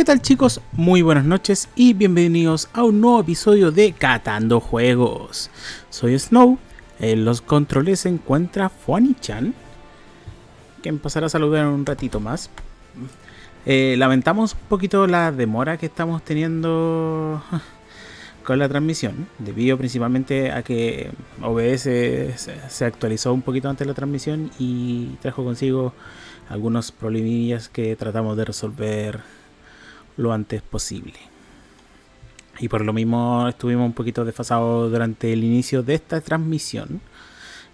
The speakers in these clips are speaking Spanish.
¿Qué tal chicos? Muy buenas noches y bienvenidos a un nuevo episodio de Catando Juegos. Soy Snow, en los controles se encuentra Fuani-chan, me pasará a saludar en un ratito más. Eh, lamentamos un poquito la demora que estamos teniendo con la transmisión, debido principalmente a que OBS se actualizó un poquito antes de la transmisión y trajo consigo algunos problemillas que tratamos de resolver lo antes posible. Y por lo mismo estuvimos un poquito desfasados durante el inicio de esta transmisión,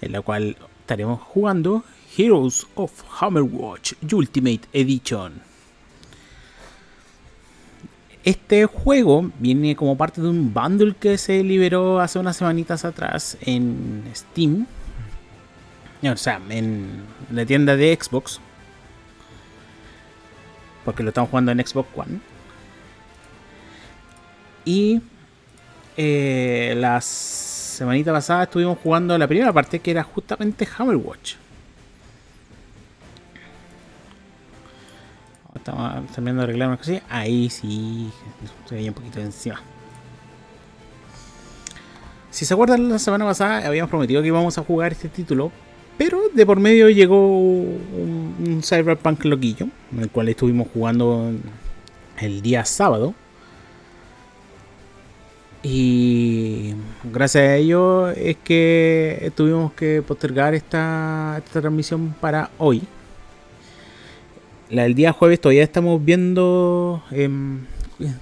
en la cual estaremos jugando Heroes of Hammerwatch Ultimate Edition. Este juego viene como parte de un bundle que se liberó hace unas semanitas atrás en Steam. O sea, en la tienda de Xbox. Porque lo estamos jugando en Xbox One. Y eh, la semanita pasada estuvimos jugando la primera parte que era justamente Hammerwatch. Estamos terminando de arreglar una cosilla. Ahí sí, se veía un poquito encima. Si se acuerdan, la semana pasada habíamos prometido que íbamos a jugar este título, pero de por medio llegó un, un Cyberpunk loquillo, en el cual estuvimos jugando el día sábado. Y gracias a ello es que tuvimos que postergar esta, transmisión para hoy. La del día jueves todavía estamos viendo em,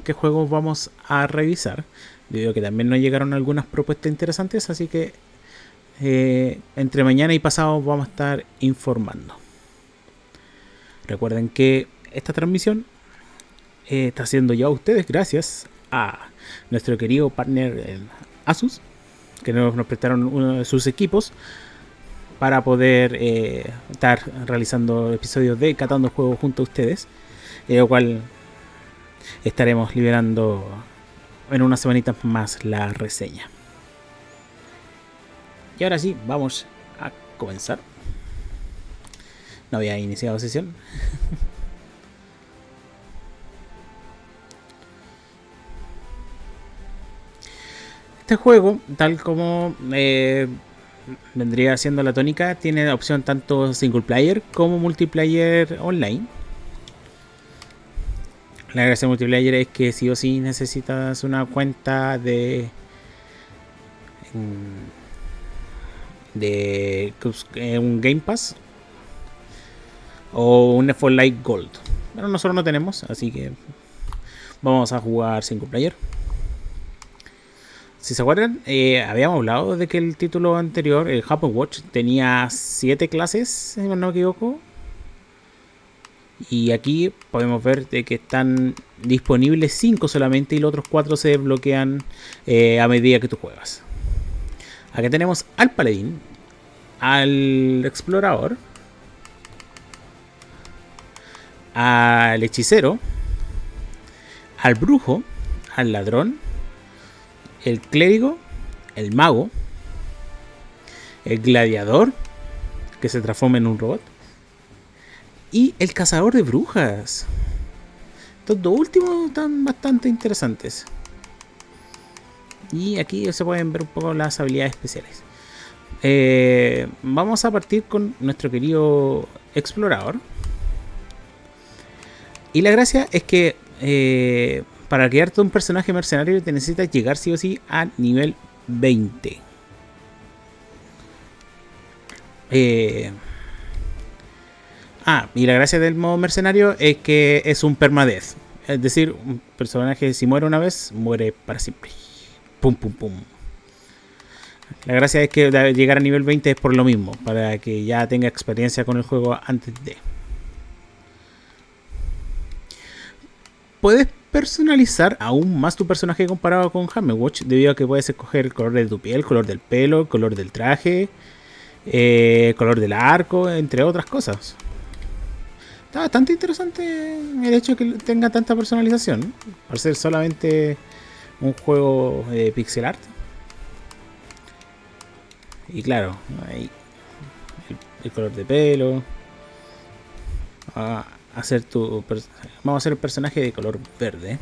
qué juegos vamos a revisar. A que también nos llegaron algunas propuestas interesantes, así que eh, entre mañana y pasado vamos a estar informando. Recuerden que esta transmisión eh, está siendo ya ustedes gracias a nuestro querido partner Asus, que nos, prestaron uno de sus equipos para poder eh, estar realizando episodios de Catando Juegos junto a ustedes, eh, lo cual estaremos liberando en unas semanitas más la reseña. Y ahora sí, vamos a comenzar. No había iniciado sesión. Este juego, tal como eh, vendría siendo la tónica, tiene opción tanto single player como multiplayer online. La gracia de multiplayer es que sí o sí necesitas una cuenta de de eh, un Game Pass o un F Light Gold. Pero nosotros no tenemos, así que vamos a jugar single player. Si se acuerdan, eh, habíamos hablado de que el título anterior, el Apple Watch, tenía 7 clases, si no me equivoco. Y aquí podemos ver de que están disponibles 5 solamente y los otros 4 se desbloquean eh, a medida que tú juegas. Aquí tenemos al paladín, al explorador, al hechicero, al brujo, al ladrón, el clérigo, el mago, el gladiador, que se transforma en un robot, y el cazador de brujas. Estos dos últimos están bastante interesantes. Y aquí se pueden ver un poco las habilidades especiales. Eh, vamos a partir con nuestro querido explorador. Y la gracia es que eh, para crearte un personaje mercenario te necesitas llegar sí o sí a nivel 20. Eh, ah, y la gracia del modo mercenario es que es un permadez. Es decir, un personaje si muere una vez, muere para siempre. Pum, pum, pum. La gracia es que llegar a nivel 20 es por lo mismo, para que ya tenga experiencia con el juego antes de. Puedes personalizar aún más tu personaje comparado con Watch debido a que puedes escoger el color de tu piel, el color del pelo, el color del traje, eh, el color del arco, entre otras cosas. Está bastante interesante el hecho de que tenga tanta personalización, al ser solamente un juego de pixel art. Y claro, ahí el, color de pelo. Ah, hacer tu vamos a hacer el personaje de color verde.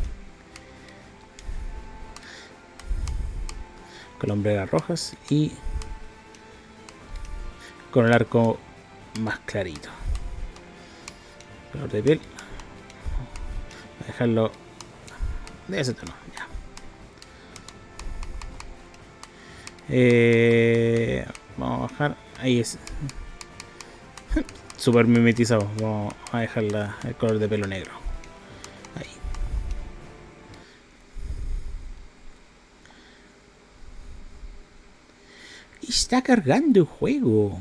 Con hombreras rojas y con el arco más clarito. Color de piel. A dejarlo de ese tono ya. Eh, vamos a bajar. Ahí es super mimetizado. Vamos a dejar el color de pelo negro. Ahí. Está cargando el juego.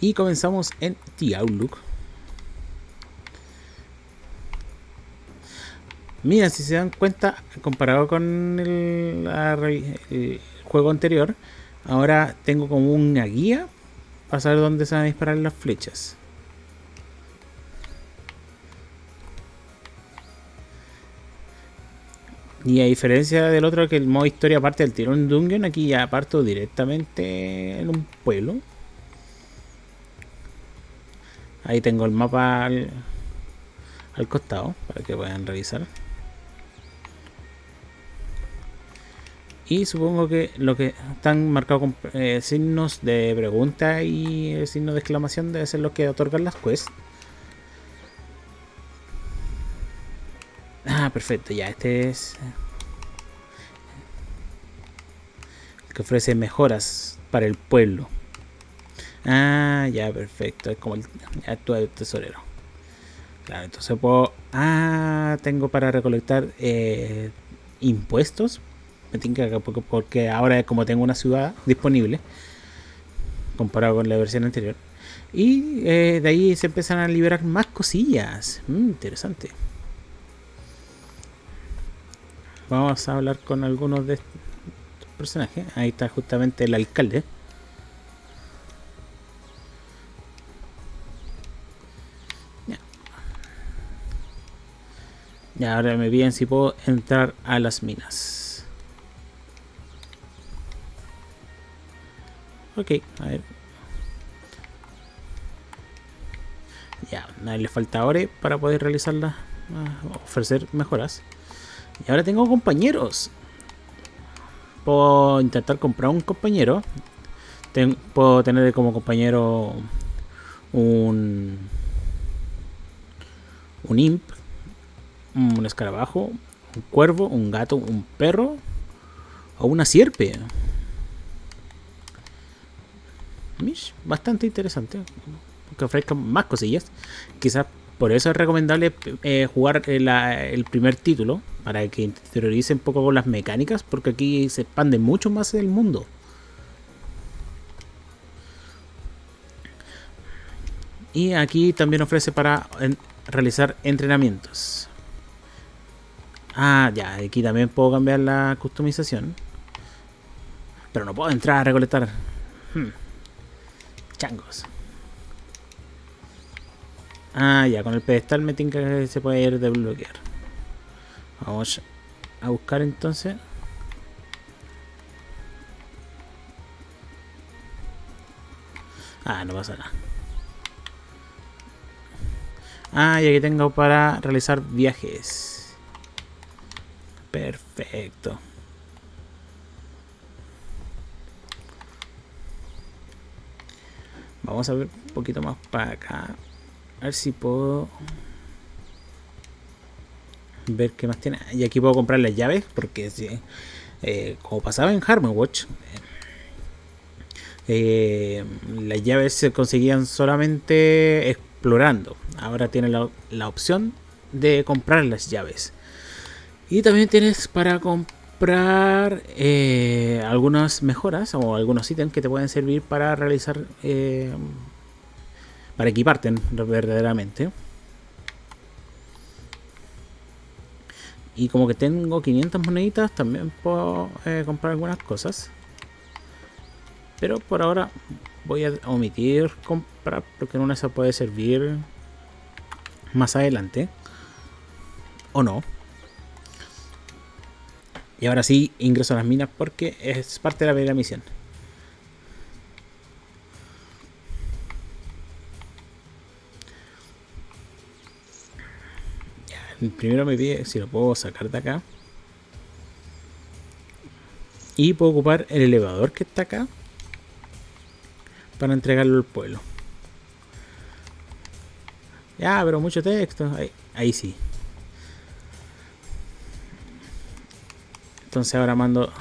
Y comenzamos en The Outlook. Mira, si se dan cuenta, comparado con el, la, el, juego anterior, ahora tengo como una guía para saber dónde se van a disparar las flechas. Y a diferencia del otro que el modo historia parte del tirón dungeon, aquí ya parto directamente en un pueblo. Ahí tengo el mapa al, al costado para que puedan revisar. Y supongo que lo que están marcados con eh, signos de pregunta y signos de exclamación debe ser lo que otorgan las quests. Ah, perfecto, ya, este es... El que ofrece mejoras para el pueblo. Ah, ya, perfecto, es como el actual tesorero. Claro, entonces puedo... Ah, tengo para recolectar eh, impuestos me tinca porque ahora como tengo una ciudad disponible comparado con la versión anterior y eh, de ahí se empiezan a liberar más cosillas. Mm, interesante. Vamos a hablar con algunos de estos personajes. Ahí está justamente el alcalde. Y ahora me piden si puedo entrar a las minas Ok, a ver. Ya, a le falta ore para poder realizarla, ah, ofrecer mejoras. Y ahora tengo compañeros. Puedo intentar comprar un compañero. puedo tener como compañero un un imp, un escarabajo, un cuervo, un gato, un perro o una sierpe. Bastante interesante. Que ofrezcan más cosillas. Quizás por eso es recomendable eh, jugar el, primer título. Para que interioricen un poco con las mecánicas. Porque aquí se expande mucho más el mundo. Y aquí también ofrece para realizar entrenamientos. Ah, ya, aquí también puedo cambiar la customización. Pero no puedo entrar a recolectar. Hmm. Changos. Ah, ya, con el pedestal me tinca que se puede ir desbloquear. Vamos a buscar entonces. Ah, no pasa nada. Ah, y aquí tengo para realizar viajes. Perfecto. Vamos a ver un poquito más para acá. A ver si puedo ver qué más tiene. Y aquí puedo comprar las llaves, porque eh, como pasaba en Watch eh, las llaves se conseguían solamente explorando. Ahora tienes la, opción de comprar las llaves. Y también tienes para comprar eh, algunas mejoras o algunos ítems que te pueden servir para realizar, eh, para equiparte verdaderamente. Y como que tengo 500 moneditas, también puedo eh, comprar algunas cosas. Pero por ahora voy a omitir comprar porque en una se puede servir más adelante. O no. Y ahora sí ingreso a las minas porque es parte de la primera misión. primero me pide si lo puedo sacar de acá. Y puedo ocupar el elevador que está acá para entregarlo al pueblo. Ya, pero mucho texto. Ahí, sí. Entonces ahora mando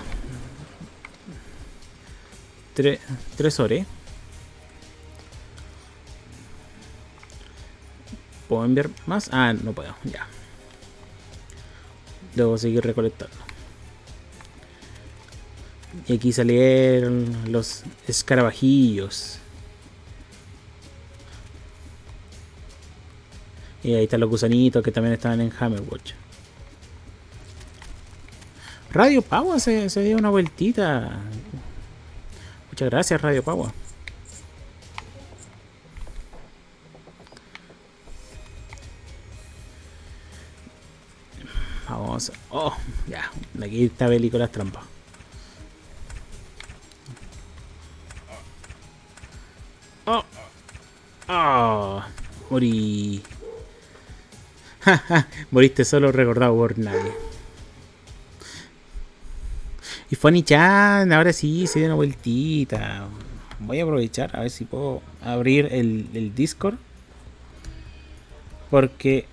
tres, tres horas. ¿Puedo enviar más? Ah, no puedo, ya. Debo seguir recolectando. Y aquí salieron los escarabajillos. Y ahí están los gusanitos que también estaban en Hammerwatch. Radio Pagua se, se dio una vueltita. Muchas gracias, Radio Pagua. Vamos. Oh, ya. Aquí está las trampas. Oh. Oh. Morí. Moriste solo recordado por nadie. Y Funny Chan, ahora sí se dio una vueltita. Voy a aprovechar a ver si puedo abrir el, el Discord. Porque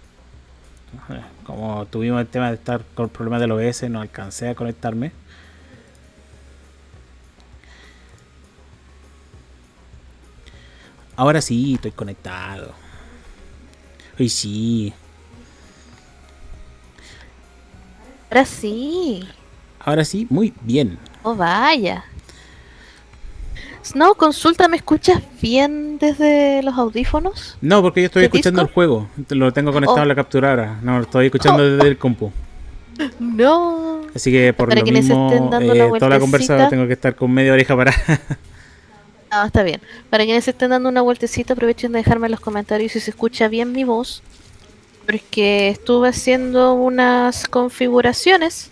como tuvimos el tema de estar con problemas del OBS, no alcancé a conectarme. Ahora sí, estoy conectado. Hoy sí. Ahora sí. Ahora sí, muy bien. Oh, vaya. Snow, consulta, ¿me escuchas bien desde los audífonos? No, porque yo estoy escuchando el juego. Lo tengo conectado a la oh. capturadora. No, lo estoy escuchando oh. desde el compu. No. Así que por lo mismo, eh, toda la tengo que estar con media oreja para. no, está bien. Para quienes estén dando una vueltecita, aprovechen de dejarme en los comentarios si se escucha bien mi voz porque estuve haciendo unas configuraciones.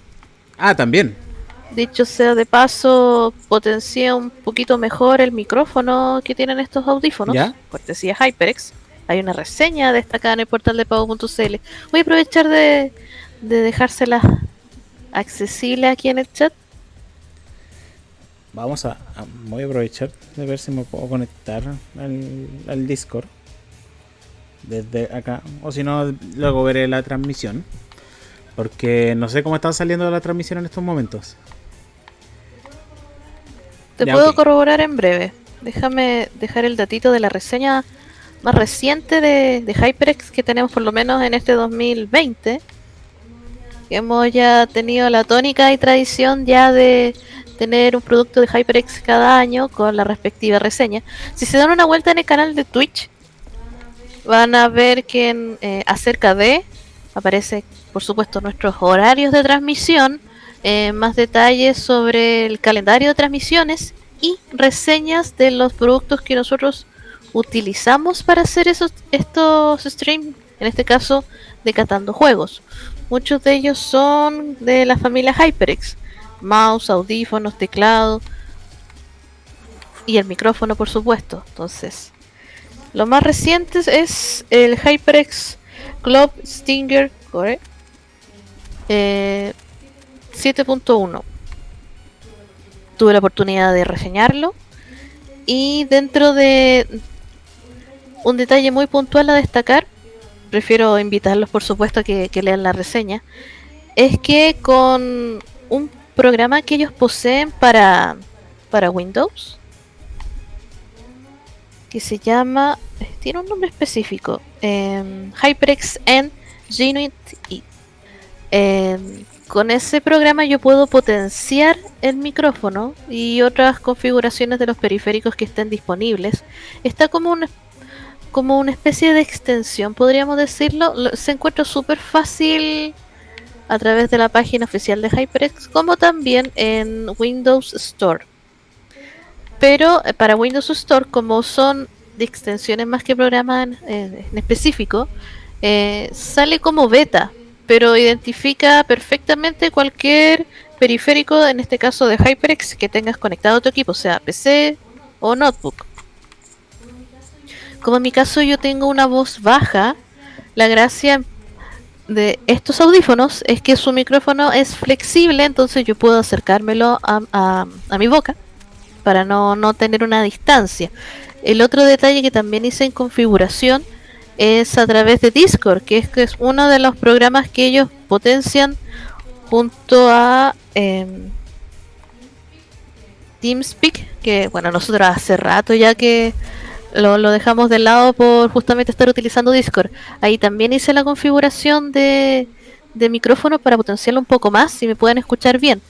Ah, también. Dicho sea de paso, potencia un poquito mejor el micrófono que tienen estos audífonos. ¿Ya? Cortesía HyperX. Hay una reseña destacada en el portal de pago.cl. Voy a aprovechar de, de dejárselas accesible aquí en el chat. Vamos a, a- Voy a aprovechar de ver si me puedo conectar al, al Discord. Desde acá. O si no, luego veré la transmisión. Porque no sé cómo está saliendo la transmisión en estos momentos. Te Ya, puedo corroborar en breve. Déjame dejar el datito de la reseña más reciente de, de HyperX que tenemos por lo menos en este 2020. Que hemos ya tenido la tónica y tradición ya de tener un producto de HyperX cada año con la respectiva reseña. Si se dan una vuelta en el canal de Twitch, van a ver que en, eh, acerca de aparece, por supuesto, nuestros horarios de transmisión, eh, más detalles sobre el calendario de transmisiones y reseñas de los productos que nosotros utilizamos para hacer esos, estos streams, en este caso de Catando Juegos. Muchos de ellos son de la familia HyperX, mouse, audífonos, teclado y el micrófono, por supuesto. Entonces, lo más reciente es el HyperX Club Stinger Core eh, 7.1. Tuve la oportunidad de reseñarlo y dentro de un detalle muy puntual a destacar, prefiero invitarlos por supuesto que, que lean la reseña, es que con un programa que ellos poseen para, para Windows, que se llama, eh, tiene un nombre específico, em, HyperX N Genuine E. Em, con ese programa yo puedo potenciar el micrófono y otras configuraciones de los periféricos que estén disponibles. Está como una, como una especie de extensión, podríamos decirlo. Lo- Se encuentra súper fácil a través de la página oficial de HyperX, como también en Windows Store. Pero eh, para Windows Store, como son de extensiones más que programas en, en específico, eh, sale como beta, pero identifica perfectamente cualquier periférico, en este caso de HyperX, que tengas conectado a tu equipo, sea PC o notebook. Como en mi caso yo tengo una voz baja, la gracia de estos audífonos es que su micrófono es flexible, entonces yo puedo acercármelo a, a- a mi boca para no, no tener una distancia. El otro detalle que también hice en configuración es a través de Discord, que es, que es uno de los programas que ellos potencian junto a em, TeamSpeak, que bueno, nosotros hace rato ya que lo, dejamos de lado por justamente estar utilizando Discord. Ahí también hice la configuración de, de micrófono para potenciarlo un poco más, si me pueden escuchar bien.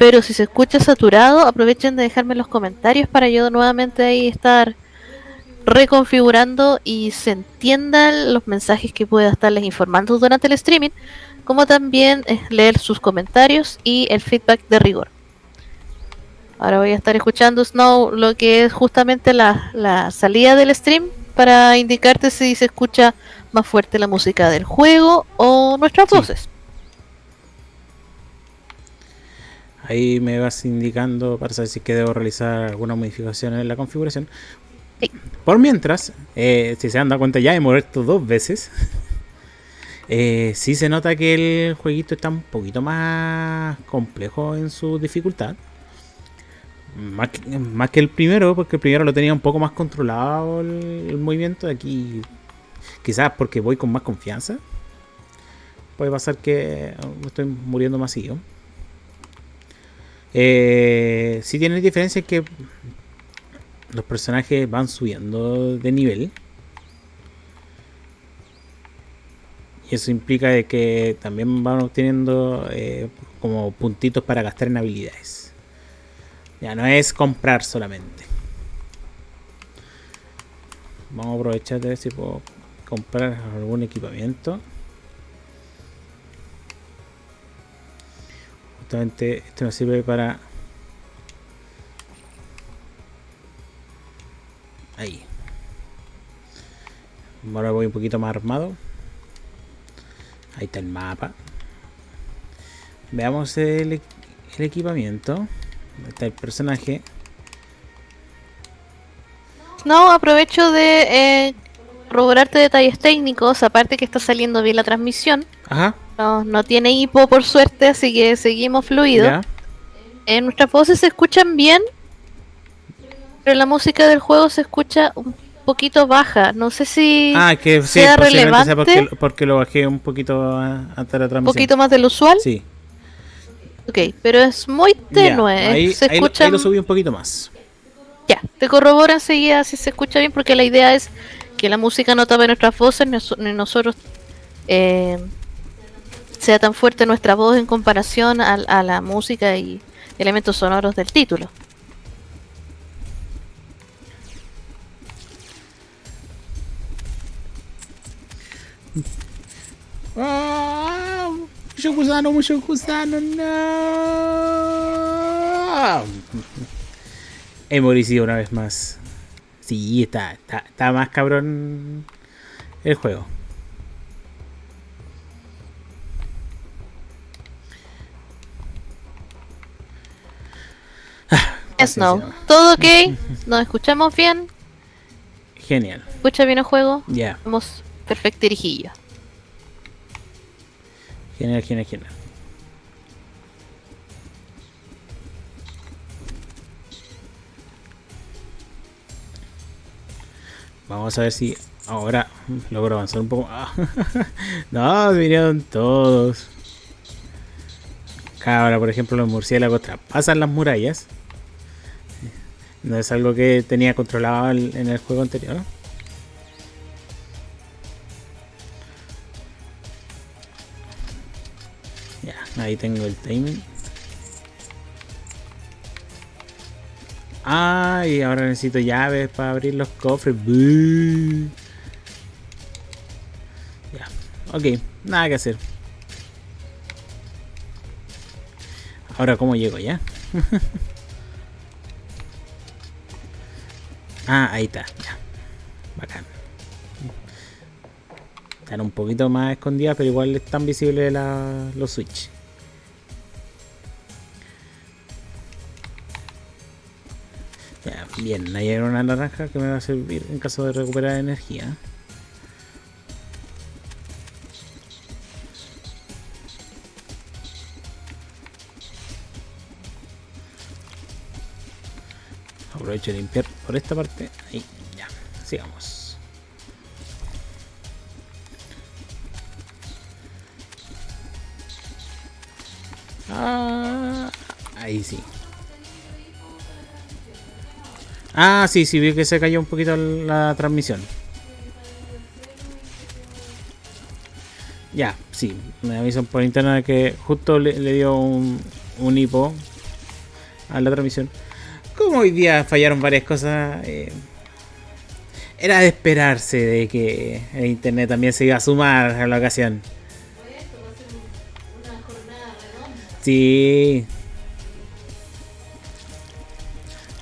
Pero si se escucha saturado, aprovechen de dejarme los comentarios para yo nuevamente ahí estar reconfigurando y se entiendan los mensajes que pueda estarles informando durante el streaming, como también eh, leer sus comentarios y el feedback de rigor. Ahora voy a estar escuchando Snow lo que es justamente la, la salida del stream para indicarte si se escucha más fuerte la música del juego o nuestras Sí. voces. Ahí me vas indicando para saber si es que debo realizar alguna modificación en la configuración. Sí. Por mientras, eh, si se han dado cuenta ya he muerto dos veces. Eh, sí se nota que el jueguito está un poquito más complejo en su dificultad. Más que, más que el primero, porque el primero lo tenía un poco más controlado el, el movimiento. Aquí, quizás porque voy con más confianza. Puede pasar que me estoy muriendo más seguido. Eh, sí tiene diferencia que los personajes van subiendo de nivel. Y eso implica de que también van obteniendo eh, como puntitos para gastar en habilidades. Ya no es comprar solamente. Vamos a aprovechar de ver si puedo comprar algún equipamiento. Justamente esto me sirve para... Ahí. Ahora voy un poquito más armado. Ahí está el mapa. Veamos el, el equipamiento. Está el personaje. No, aprovecho de eh, corroborarte detalles técnicos, aparte que está saliendo bien la transmisión. Ajá. No, no tiene hipo por suerte, así que seguimos fluido. Ya. Eh, nuestras voces se escuchan bien, pero la música del juego se escucha un poquito baja. No sé si Ah, que sí, sea posiblemente sea relevante. porque, porque lo bajé un poquito a- antes de la un transmisión. poquito más del usual. Sí. Ok, pero es muy tenue. eh, ahí, se escucha. ahí lo subí un poquito más. Ya, te corroboro enseguida si se escucha bien, porque la idea es que la música no tape nuestras voces, ni nosotros eh, sea tan fuerte nuestra voz en comparación al- a, la música y elementos sonoros del título. ¡Ah! Mucho gusano, mucho gusano, no. He moricido una vez más. Sí, está, está, está más cabrón el juego. Snow. ¿todo ok? ¿Nos escuchamos bien? Genial. ¿Escucha bien el juego? Ya, Vamos perfecto dirigillo. genial, genial, genial. Vamos a ver si ahora logro avanzar un poco. Ah, no, vinieron todos. Acá Ahora, por ejemplo, los murciélagos traspasan las murallas. No es algo que tenía controlado en el juego anterior. Ya, ahí tengo el timing. Ah, ahora necesito llaves para abrir los cofres. Buh. Ya, ok, nada que hacer. Ahora, ¿cómo llego ya? ah, ahí está, ya. Bacán. Están un poquito más escondidas, pero igual están visibles los switch. Bien, ahí hay una naranja que me va a servir en caso de recuperar energía. Aprovecho limpiar por esta parte. Ahí, ya, sigamos. Ah, ahí sí. Ah, sí, sí, vi que se cayó un poquito la transmisión. Ya, sí, me avisan por internet que justo le, le dio un, un hipo a la transmisión. Como hoy día fallaron varias cosas, eh, era de esperarse de que el internet también se iba a sumar a la ocasión. Sí.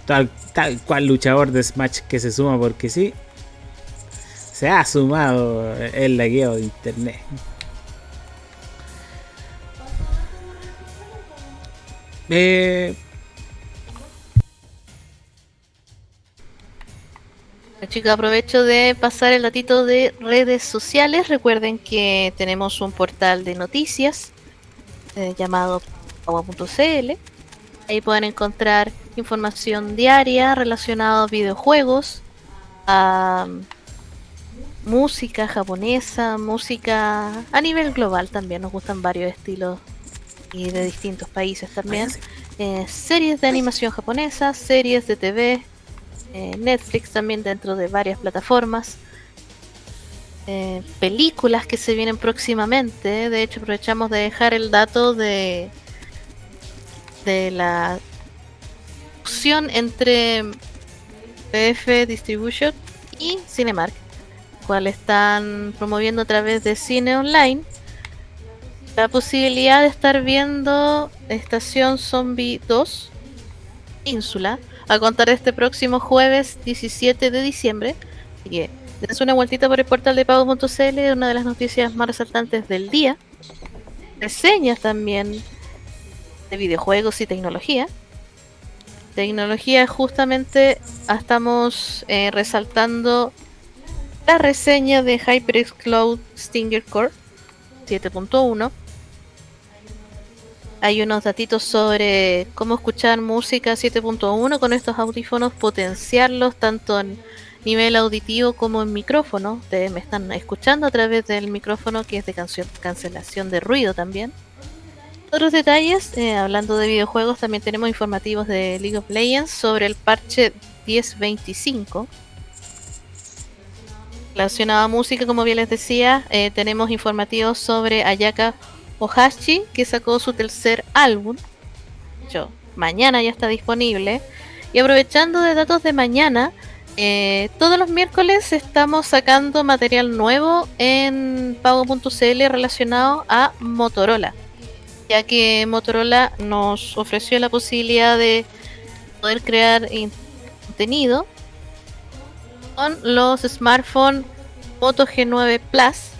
Tal, tal cual luchador de Smash que se suma porque sí. Se ha sumado el lagueo de internet. Eh, Chicos, aprovecho de pasar el datito de redes sociales. Recuerden que tenemos un portal de noticias eh, llamado agua.cl. Ahí pueden encontrar información diaria relacionada a videojuegos, a música japonesa, música a nivel global también. Nos gustan varios estilos y de distintos países también. Eh, series de animación japonesa, series de TV, eh, Netflix también dentro de varias plataformas. eh, películas que se vienen próximamente. De hecho, aprovechamos de dejar el dato de de la fusión entre PF Distribution y Cinemark, cual están promoviendo a través de Cine Online la posibilidad de estar viendo Estación Zombie 2 Ínsula a contar este próximo jueves 17 de diciembre. Así que dense una vueltita por el portal de pago.cl, una de las noticias más resaltantes del día. Reseñas también de videojuegos y tecnología. Tecnología justamente estamos eh, resaltando la reseña de HyperX Cloud Stinger Core 7.1. Hay unos datitos sobre cómo escuchar música 7.1 con estos audífonos, potenciarlos tanto en nivel auditivo como en micrófono. Ustedes me están escuchando a través del micrófono que es de cancelación de ruido también. Otros detalles, eh, hablando de videojuegos, también tenemos informativos de League of Legends sobre el parche 1025. Relacionado a música, como bien les decía, eh, tenemos informativos sobre Ayaka Ohashi, que sacó su tercer álbum. Yo, mañana ya está disponible. Y aprovechando de datos de mañana, eh, todos los miércoles estamos sacando material nuevo en pago.cl relacionado a Motorola ya que Motorola nos ofreció la posibilidad de poder crear contenido con los smartphones Moto G9 Plus.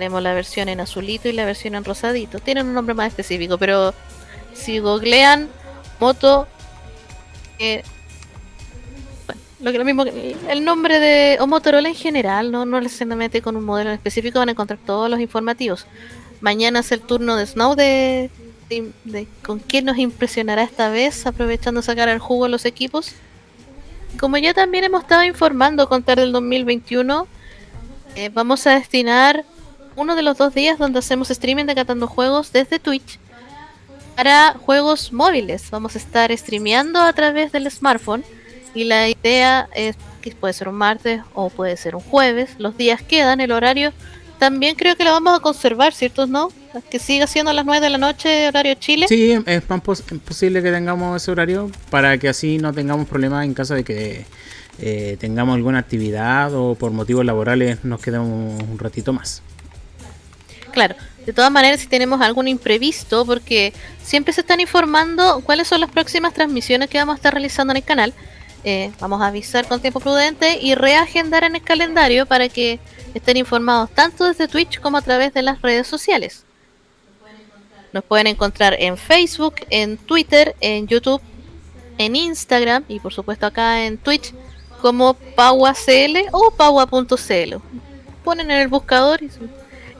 Tenemos la versión en azulito y la versión en rosadito. Tienen un nombre más específico, pero si googlean Moto eh, lo que lo mismo el nombre de o Motorola en general, no, no necesariamente con un modelo en específico, van a encontrar todos los informativos. Mañana es el turno de Snow de, con quién nos impresionará esta vez, aprovechando sacar el jugo a los equipos. Como ya también hemos estado informando con del 2021, eh, vamos a destinar uno de los dos días donde hacemos streaming de Catando Juegos desde Twitch para juegos móviles. Vamos a estar streameando a través del smartphone y la idea es que puede ser un martes o puede ser un jueves. Los días quedan, el horario también creo que la vamos a conservar, ¿cierto? ¿No? Que siga siendo las 9 de la noche, horario Chile. Sí, es posible que tengamos ese horario para que así no tengamos problemas en caso de que eh, tengamos alguna actividad o por motivos laborales nos quedemos un ratito más. Claro, de todas maneras, si tenemos algún imprevisto, porque siempre se están informando cuáles son las próximas transmisiones que vamos a estar realizando en el canal. Eh, vamos a avisar con tiempo prudente y reagendar en el calendario para que estén informados tanto desde Twitch como a través de las redes sociales. Nos pueden encontrar en Facebook, en Twitter, en YouTube, en Instagram y por supuesto acá en Twitch como PauaCL o Paua.cl. Ponen en el buscador y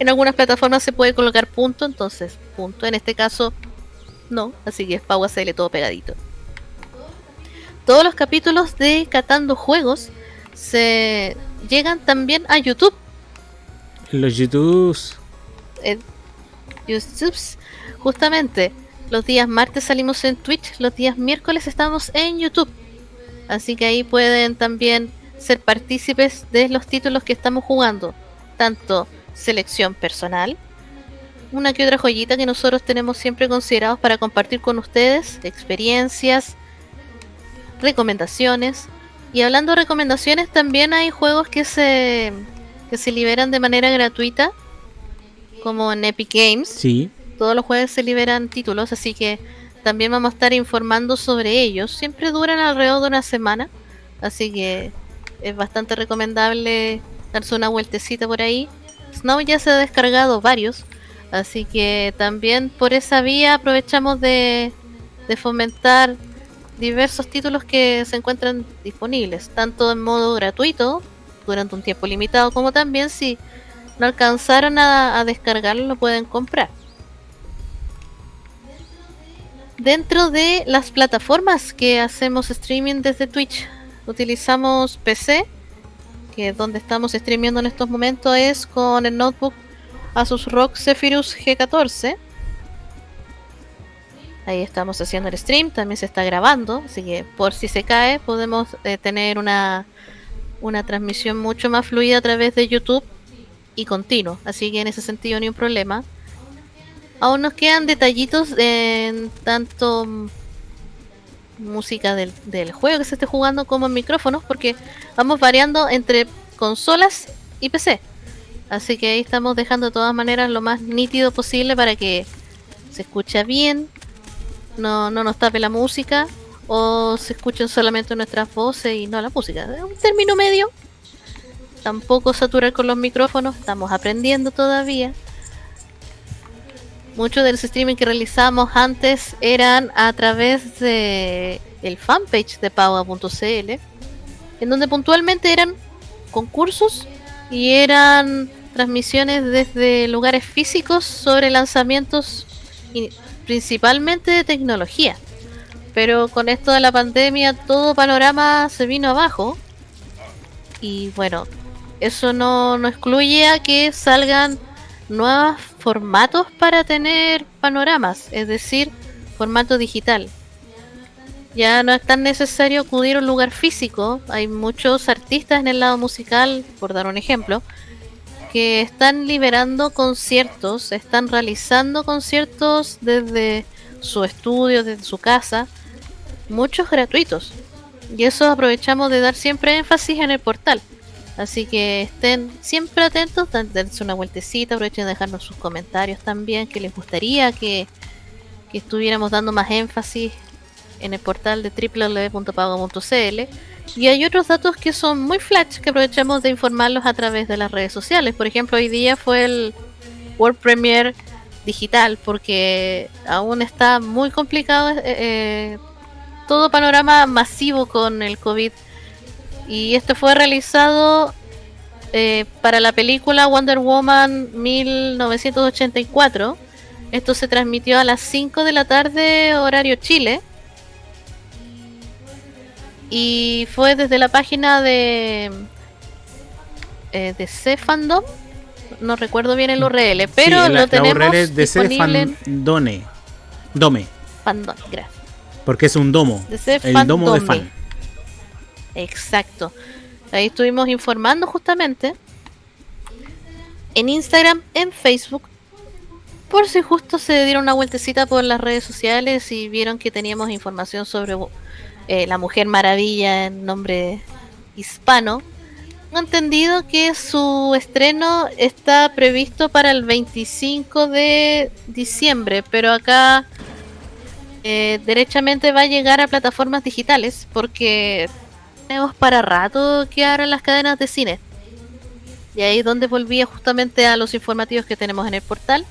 en algunas plataformas se puede colocar punto, entonces punto. En este caso no, así que es PauaCL todo pegadito. Todos los capítulos de Catando Juegos se llegan también a YouTube. Los YouTubes. Eh, YouTubes. Justamente, los días martes salimos en Twitch, los días miércoles estamos en YouTube. Así que ahí pueden también ser partícipes de los títulos que estamos jugando. Tanto selección personal, una que otra joyita que nosotros tenemos siempre considerados para compartir con ustedes, experiencias, recomendaciones, y hablando de recomendaciones, también hay juegos que se, que se liberan de manera gratuita, como en Epic Games. Sí. Todos los jueves se liberan títulos, así que también vamos a estar informando sobre ellos. Siempre duran alrededor de una semana, así que es bastante recomendable darse una vueltecita por ahí. Snow ya se ha descargado varios, así que también por esa vía aprovechamos de, fomentar diversos títulos que se encuentran disponibles, tanto en modo gratuito, durante un tiempo limitado, como también si no alcanzaron a, descargarlo, lo pueden comprar. Dentro de las plataformas que hacemos streaming desde Twitch, utilizamos PC, que donde estamos streameando en estos momentos, es con el notebook Asus ROG Zephyrus G14 Ahí estamos haciendo el stream, también se está grabando, así que por si se cae podemos eh, tener una, una transmisión mucho más fluida a través de YouTube y continuo, así que en ese sentido ni un problema. Aún nos quedan detallitos en tanto música del, del juego que se esté jugando como en micrófonos, porque vamos variando entre consolas y PC. Así que ahí estamos dejando de todas maneras lo más nítido posible para que se escuche bien, no, no nos tape la música o se escuchen solamente nuestras voces y no la música. Un término medio. Tampoco saturar con los micrófonos, estamos aprendiendo todavía. Muchos de los streaming que realizamos antes eran a través de el fanpage de Paua.cl, en donde puntualmente eran concursos y eran transmisiones desde lugares físicos sobre lanzamientos principalmente de tecnología. Pero con esto de la pandemia todo panorama se vino abajo. Y bueno, eso no, no excluye a que salgan nuevos formatos para tener panoramas, es decir, formato digital. Ya no es tan necesario acudir a un lugar físico, hay muchos artistas en el lado musical, por dar un ejemplo, que están liberando conciertos, están realizando conciertos desde su estudio, desde su casa, muchos gratuitos. Y eso aprovechamos de dar siempre énfasis en el portal. Así que estén siempre atentos, dense una vueltecita, aprovechen de dejarnos sus comentarios también, que les gustaría que, que estuviéramos dando más énfasis en el portal de www.pago.cl. Y hay otros datos que son muy flash que aprovechamos de informarlos a través de las redes sociales. Por ejemplo, hoy día fue el World Premiere digital porque aún está muy complicado eh, eh, todo panorama masivo con el COVID y esto fue realizado eh, para la película Wonder Woman 1984. Esto se transmitió a las 5 de la tarde, horario Chile. Y fue desde la página de eh, de C Fandom. No recuerdo bien el URL, pero lo tenemos la URL de C Fandome. Dome. Fandom, gracias. Porque es un domo. el domo de fan. Exacto. Ahí estuvimos informando justamente en Instagram, en Facebook, por si justo se dieron una vueltecita por las redes sociales y vieron que teníamos información sobre eh, la Mujer Maravilla en nombre hispano. He entendido que su estreno está previsto para el 25 de diciembre, pero acá eh, derechamente va a llegar a plataformas digitales porque tenemos para rato que abran las cadenas de cine. Y ahí es donde volvía justamente a los informativos que tenemos en el portal.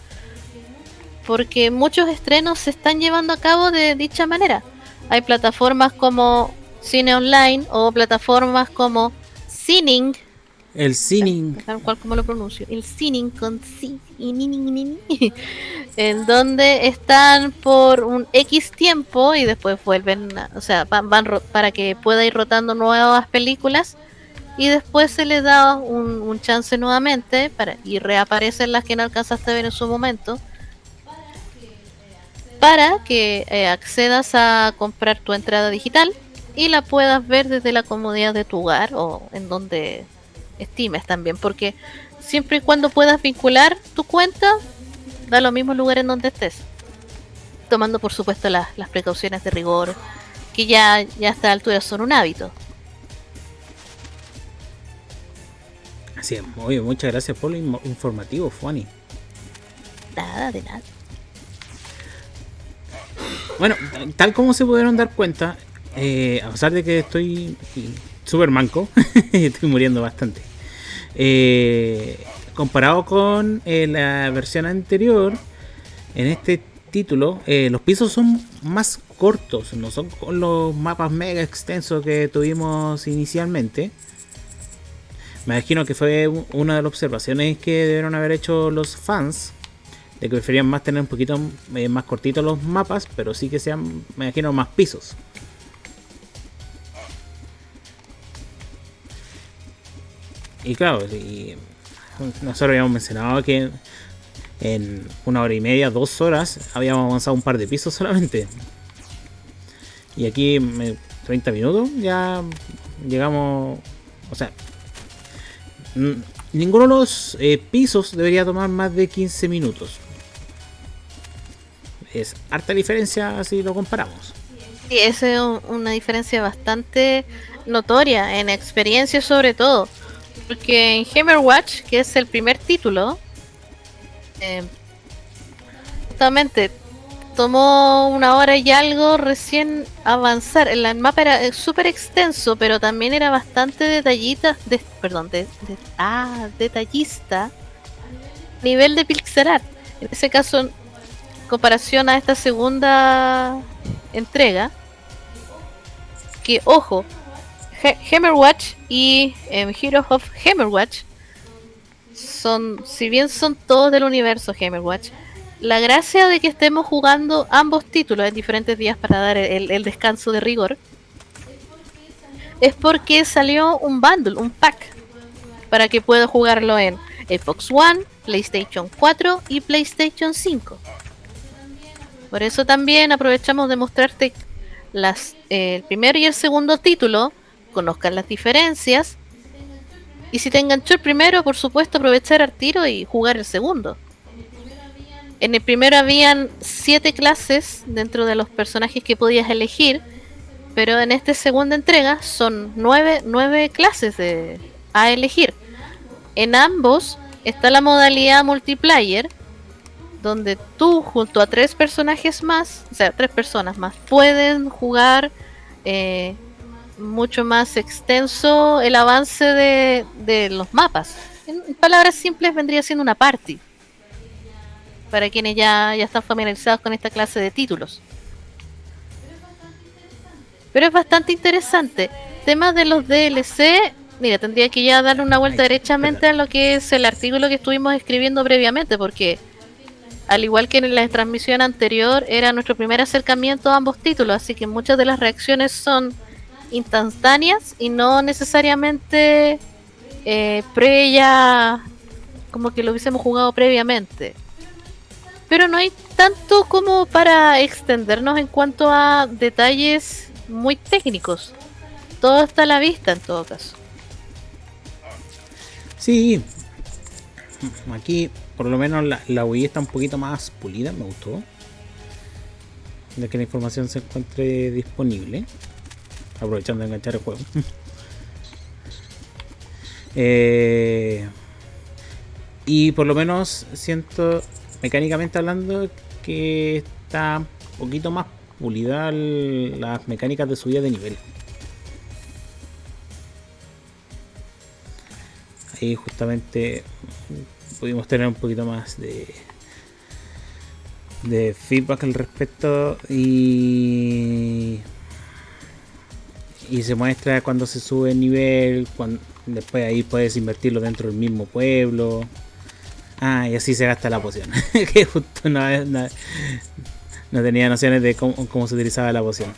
Porque muchos estrenos se están llevando a cabo de dicha manera. Hay plataformas como Cine Online o plataformas como Cining. El Cining. ¿Cuál como lo pronuncio? El Cining con C. en donde están por un X tiempo y después vuelven, o sea, van, para que pueda ir rotando nuevas películas y después se les da un, chance nuevamente para y reaparecen las que no alcanzaste a ver en su momento para que eh, accedas a comprar tu entrada digital y la puedas ver desde la comodidad de tu hogar o en donde estimes también porque siempre y cuando puedas vincular tu cuenta da lo mismo lugar en donde estés. Tomando por supuesto las, precauciones de rigor, que ya, ya a esta altura son un hábito. Así es, muy muchas gracias por lo informativo, Fanny. Nada, de nada. Bueno, tal como se pudieron dar cuenta, eh, a pesar de que estoy súper manco, estoy muriendo bastante. Eh, comparado con eh, la versión anterior, en este título, eh, los pisos son más cortos, no son con los mapas mega extensos que tuvimos inicialmente. Me imagino que fue una de las observaciones que debieron haber hecho los fans, de que preferían más tener un poquito más cortitos los mapas, pero sí que sean, me imagino, más pisos. Y claro, y nosotros habíamos mencionado que en una hora y media, dos horas, habíamos avanzado un par de pisos solamente. Y aquí, en 30 minutos, ya llegamos. O sea, ninguno de los eh, pisos debería tomar más de 15 minutos. Es harta diferencia si lo comparamos. Sí, es una diferencia bastante notoria, en experiencia sobre todo. Porque en Hammerwatch, que es el primer título, eh, justamente tomó una hora y algo recién avanzar. El mapa era súper extenso, pero también era bastante detallista, de, perdón, ah, detallista. Nivel de pixel. En ese caso comparación a esta segunda entrega, que ojo, Hammerwatch y eh, Heroes of Hammerwatch son, si bien son todos del universo Hammerwatch, la gracia de que estemos jugando ambos títulos en diferentes días para dar el, descanso de rigor es porque salió un bundle, un pack, para que pueda jugarlo en Xbox One, PlayStation 4 y PlayStation 5. Por eso también aprovechamos de mostrarte eh, el primer y el segundo título, conozcan las diferencias. Y si te enganchó el primero, por supuesto, aprovechar al tiro y jugar el segundo. En el primero habían siete clases dentro de los personajes que podías elegir, pero en esta segunda entrega son nueve, nueve clases a elegir. En ambos está la modalidad multiplayer, donde tú junto a tres personajes más, o sea, tres personas más, pueden jugar eh, mucho más extenso el avance de, de los mapas. En palabras simples vendría siendo una party. Para quienes ya, ya están familiarizados con esta clase de títulos. Pero es bastante interesante. Temas de los DLC, mira, tendría que ya darle una vuelta derechamente a lo que es el artículo que estuvimos escribiendo previamente, porque al igual que en la transmisión anterior, era nuestro primer acercamiento a ambos títulos, así que muchas de las reacciones son instantáneas y no necesariamente eh, previa, como que lo hubiésemos jugado previamente. Pero no hay tanto como para extendernos en cuanto a detalles muy técnicos. Todo está a la vista en todo caso. Sí, aquí por lo menos la, la Wii está un poquito más pulida, me gustó. De que la información se encuentre disponible aprovechando de enganchar el juego. Eh, y por lo menos siento, mecánicamente hablando, que está un poquito más pulida las mecánicas de subida de nivel. Ahí justamente pudimos tener un poquito más de de feedback al respecto y y se muestra cuando se sube el nivel, cuando, después ahí puedes invertirlo dentro del mismo pueblo. Ah, y así se gasta la poción. que justo no, no, tenía nociones de cómo, se utilizaba la poción.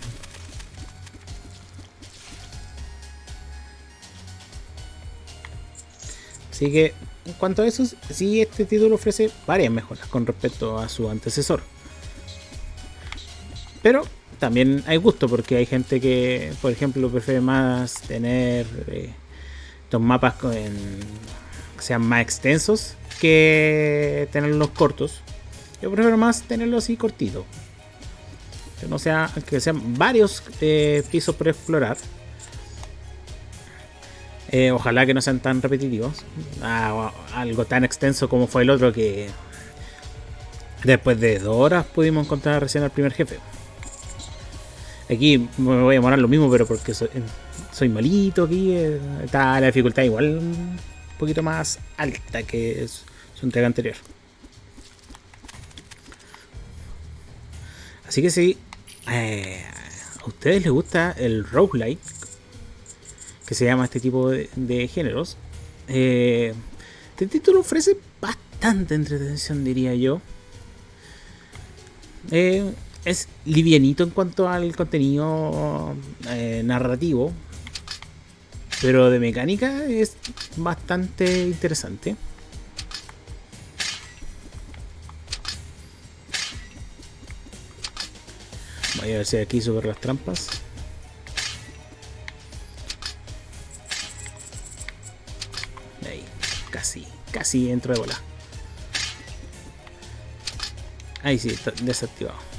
Así que en cuanto a eso, sí este título ofrece varias mejoras con respecto a su antecesor. Pero también hay gusto porque hay gente que, por ejemplo, prefiere más tener eh, estos mapas que sean más extensos que tenerlos cortos. Yo prefiero más tenerlos así cortitos. Que no sea, que sean varios eh, pisos por explorar. Eh, ojalá que no sean tan repetitivos. Ah, algo tan extenso como fue el otro que después de dos horas pudimos encontrar recién al primer jefe. Aquí me voy a demorar lo mismo, pero porque soy, malito aquí. Eh, está la dificultad igual un poquito más alta que su entrega anterior. Así que si eh, a ustedes les gusta el roguelike, que se llama este tipo de, géneros, eh, este título ofrece bastante entretención, diría yo. Eh, es livianito en cuanto al contenido eh, narrativo, pero de mecánica es bastante interesante. Voy a ver si aquí sobre las trampas. Ahí, casi, casi entro de bola. Ahí sí, está desactivado.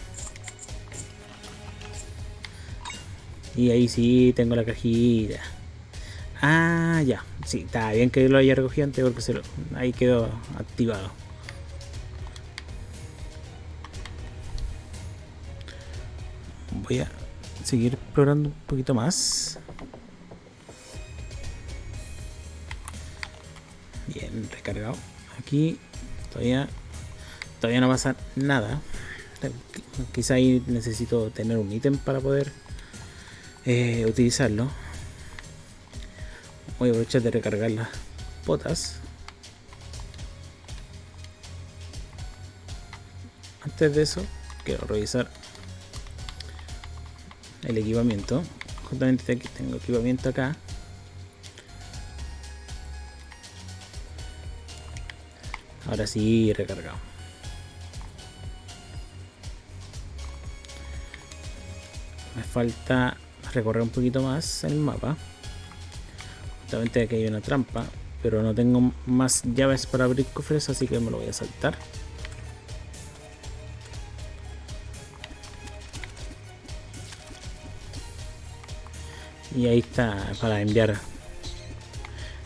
Y ahí sí tengo la cajita. Ah, ya. Sí, está bien que lo haya recogido antes porque se lo, ahí quedó activado. Voy a seguir explorando un poquito más. Bien, recargado. Aquí todavía todavía no pasa nada. Quizá ahí necesito tener un ítem para poder eh, utilizarlo. Voy a aprovechar de recargar las botas. Antes de eso, quiero revisar el equipamiento. Justamente aquí tengo equipamiento acá. Ahora sí, recargado. Me falta recorrer un poquito más el mapa. Justamente aquí hay una trampa, pero no tengo más llaves para abrir cofres, así que me lo voy a saltar. Y ahí está para enviar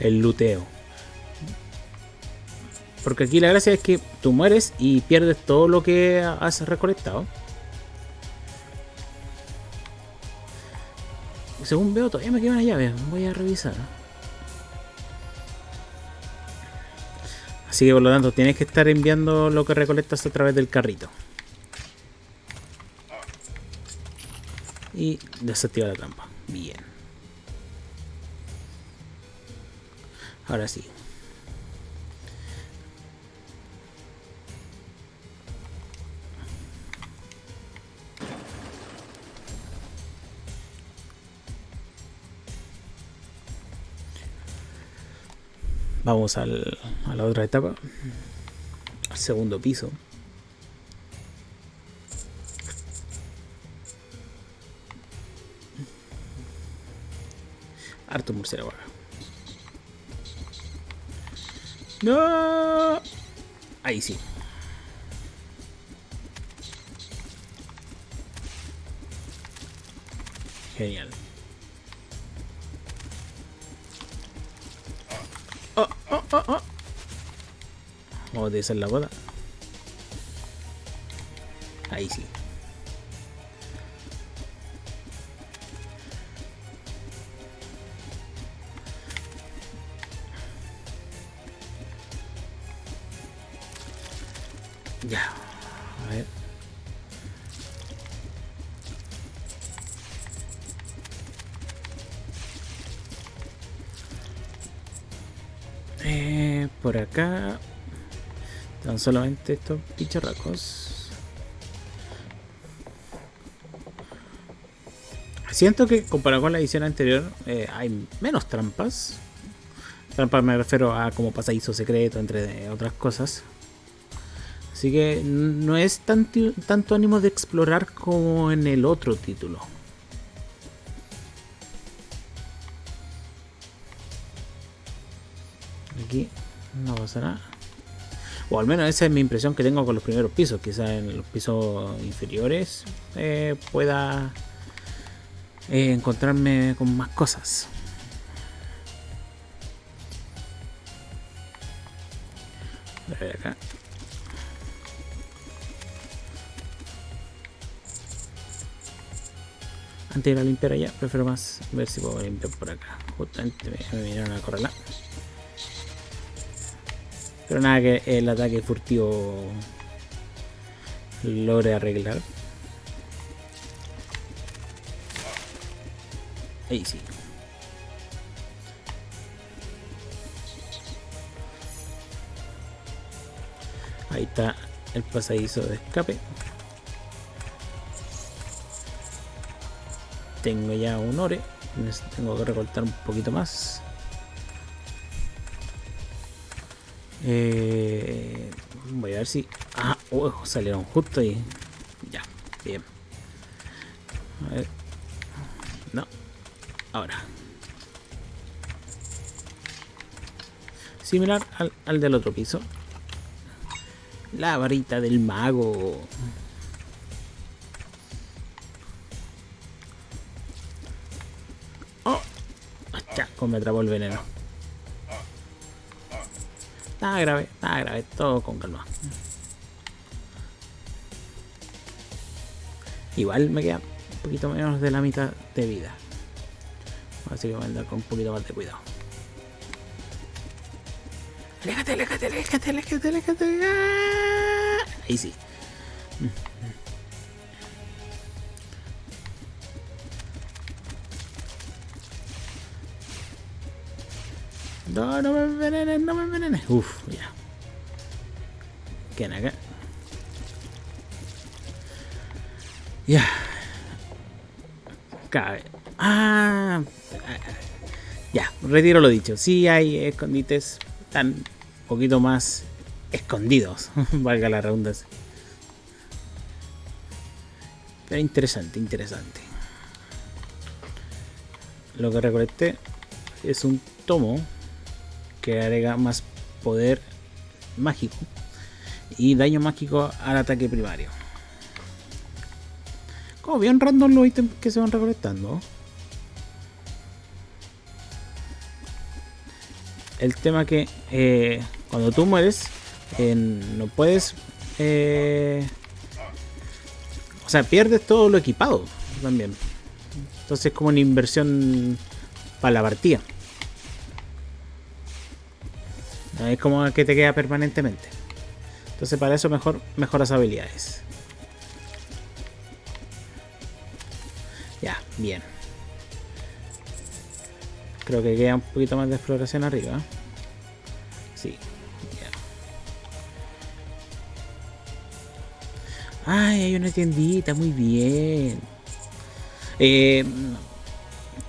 el luteo. Porque aquí la gracia es que tú mueres y pierdes todo lo que has recolectado. Según veo todavía me queda una llave. Voy a revisar. Así que por lo tanto tienes que estar enviando lo que recolectas a través del carrito. Y desactiva la trampa. Bien. Ahora sí. Vamos al, a la otra etapa. Al segundo piso. Harto murciélago. No. Ahí sí. Genial. Oh, oh. Vamos a utilizar la boda. Ahí sí. Acá están solamente estos picharracos. Siento que comparado con la edición anterior eh, hay menos trampas. Trampas me refiero a como pasadizo secreto, entre otras cosas. Así que no es tanto, tanto ánimo de explorar como en el otro título. O al menos esa es mi impresión que tengo con los primeros pisos. Quizás en los pisos inferiores eh, pueda eh, encontrarme con más cosas. A ver acá. Antes de ir a limpiar allá, prefiero más ver si puedo limpiar por acá. Justamente me, vinieron a correr. Pero nada que el ataque furtivo logre arreglar. Ahí sí. Ahí está el pasadizo de escape. Tengo ya un ore. Tengo que recortar un poquito más. Eh, voy a ver si... Ah, uh, salieron justo ahí. Ya, bien. A ver. No. Ahora. Similar al, al del otro piso. La varita del mago. Oh. Ya, como me atrapó el veneno. Grave, grave, todo con calma. Igual me queda un poquito menos de la mitad de vida. Así que voy a andar con un poquito más de cuidado. Aléjate, aléjate, aléjate, aléjate, aléjate. ¡Ah! Ahí sí. No, no me envenenes, no me envenenes. Uf, ya. ¿Quién acá? Ya. Cabe. Ah. Ya, retiro lo dicho. Sí hay escondites tan poquito más escondidos, valga la redundancia. Pero interesante, interesante. Lo que recolecté es un tomo que agrega más poder mágico y daño mágico al ataque primario. Como bien random los ítems que se van recolectando. El tema que eh, cuando tú mueres no puedes eh, o sea pierdes todo lo equipado también entonces es como una inversión para la partida es como que te queda permanentemente. Entonces para eso mejor mejoras habilidades. Ya bien. Creo que queda un poquito más de exploración arriba. Sí Ay, hay una tiendita, muy bien. Eh,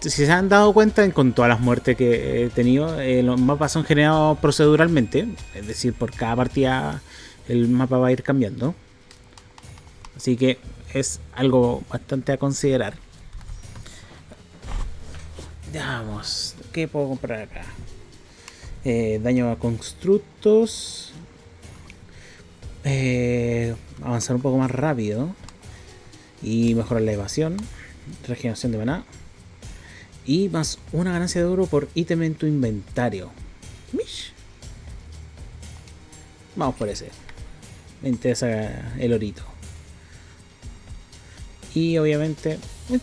si se han dado cuenta, con todas las muertes que he tenido, eh, los mapas son generados proceduralmente. Es decir, por cada partida el mapa va a ir cambiando. Así que es algo bastante a considerar. Veamos, ¿qué puedo comprar acá? Eh, daño a constructos. Eh, avanzar un poco más rápido y mejorar la evasión, regeneración de maná y más una ganancia de oro por ítem en tu inventario. Vamos por ese. Me interesa el orito. Y obviamente eh,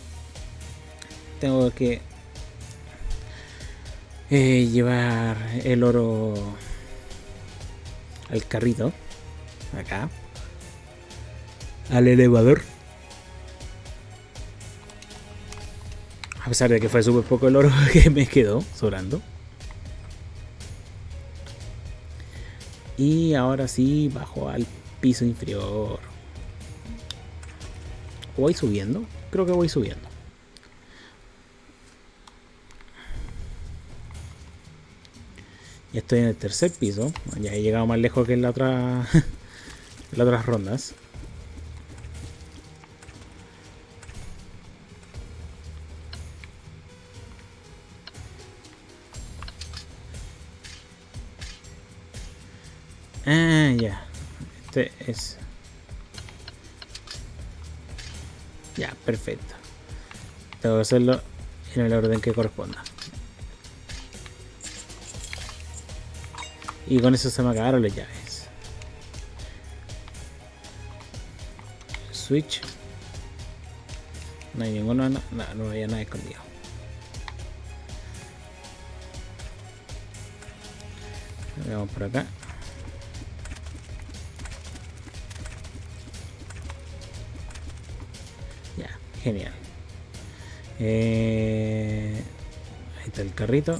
tengo que eh, llevar el oro al carrito. Acá al elevador. A pesar de que fue súper poco el oro que me quedó sobrando. Y ahora sí bajo al piso inferior. ¿Voy subiendo? Creo que voy subiendo. Ya estoy en el tercer piso. Ya he llegado más lejos que en la otra. en las otras rondas. Es... Ya, perfecto. Tengo que hacerlo en el orden que corresponda. Y con eso se me acabaron las llaves. Switch. No hay ninguno, no, no, no había nada escondido. Vamos por acá. Genial. Eh, ahí está el carrito.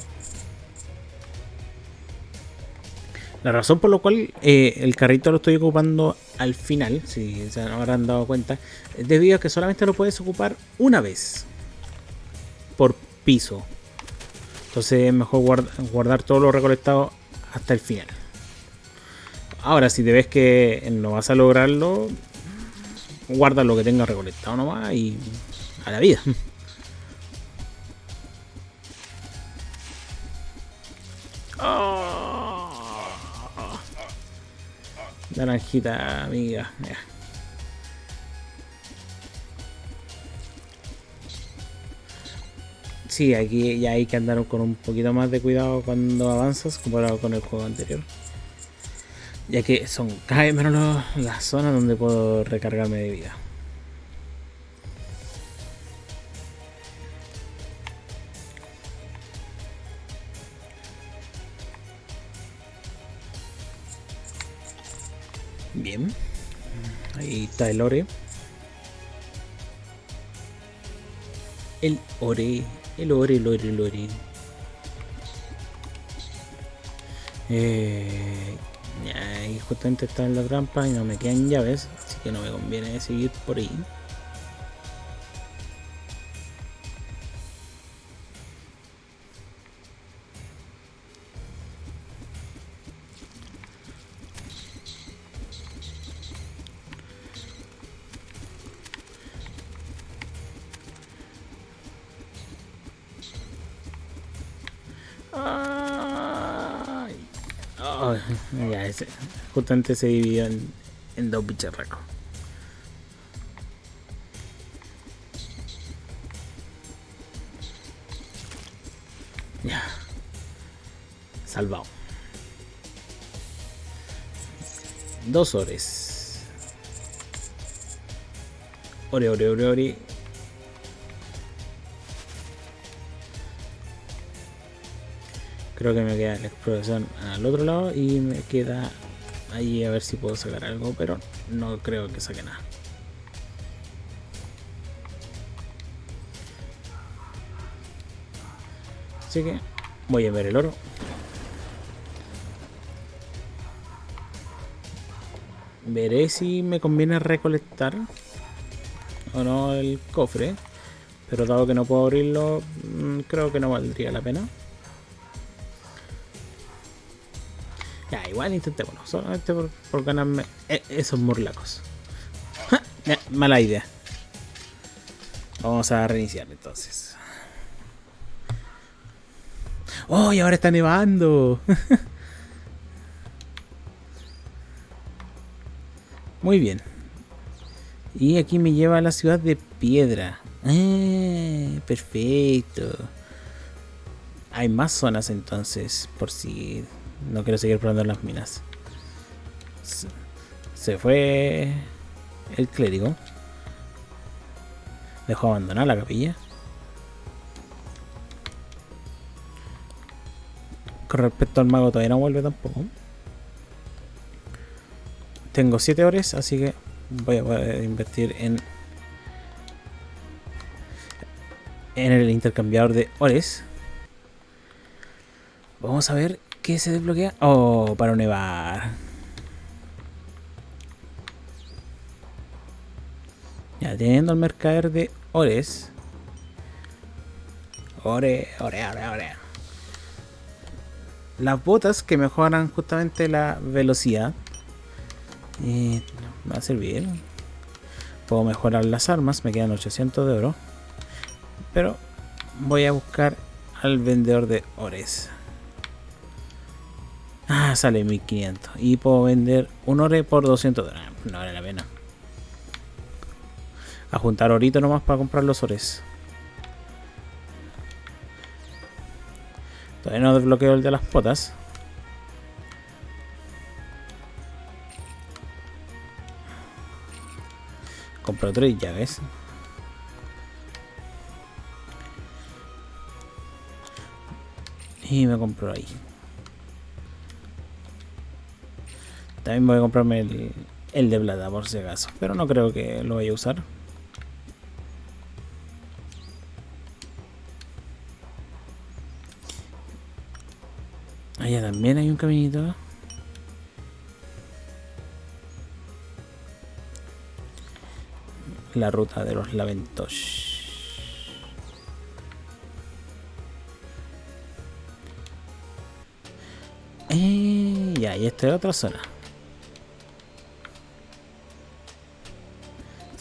La razón por la cual eh, el carrito lo estoy ocupando al final, si se habrán dado cuenta, es debido a que solamente lo puedes ocupar una vez por piso. Entonces es mejor guardar todo lo recolectado hasta el final. Ahora, si te ves que no vas a lograrlo, guarda lo que tenga recolectado nomás y a la vida. Oh. Naranjita, amiga. Sí, aquí ya hay que andar con un poquito más de cuidado cuando avanzas comparado con el juego anterior ya que son cada vez menos las zonas donde puedo recargarme de vida. Bien, ahí está el ore. El ore, el ore, el ore, el ore. Eh, y justamente está en la trampa y no me quedan llaves, así que no me conviene seguir por ahí. ya, ese, justamente se dividió en, dos bicharracos. Ya. Salvado. Dos horas. Ore, ore, ore, ore. Creo que me queda la exploración al otro lado y me queda ahí a ver si puedo sacar algo, pero no creo que saque nada. Así que voy a ver el oro. Veré si me conviene recolectar o no el cofre. Pero dado que no puedo abrirlo, mm, creo que no valdría la pena. Igual intentémoslo, solamente por, ganarme e, esos murlacos. mala idea. Vamos a reiniciar entonces. ¡Oh! Y ahora está nevando. Muy bien. Y aquí me lleva a la ciudad de Piedra. Ah, perfecto. Hay más zonas entonces, por si no quiero seguir probando las minas. Se, fue el clérigo. Dejó abandonar la capilla. Con respecto al mago todavía no vuelve tampoco. Tengo 7 horas, así que voy a, invertir en en el intercambiador de ores. Vamos a ver ¿Qué se desbloquea? Oh, para nevar. Ya, teniendo el mercader de ores. Ore, ore, ore, ore. Las botas que mejoran justamente la velocidad. Y va a servir. Puedo mejorar las armas, me quedan 800 de oro. Pero voy a buscar al vendedor de ores. Ah, sale 1500. Y puedo vender un ore por 200 dólares. No vale la pena. A juntar ahorita nomás para comprar los ores. Todavía no desbloqueo el de las potas. Compro tres llaves. Y me compro ahí. También voy a comprarme el, de plata por si acaso. Pero no creo que lo vaya a usar. Allá también hay un caminito. La ruta de los laventos. Eh, y esta es otra zona.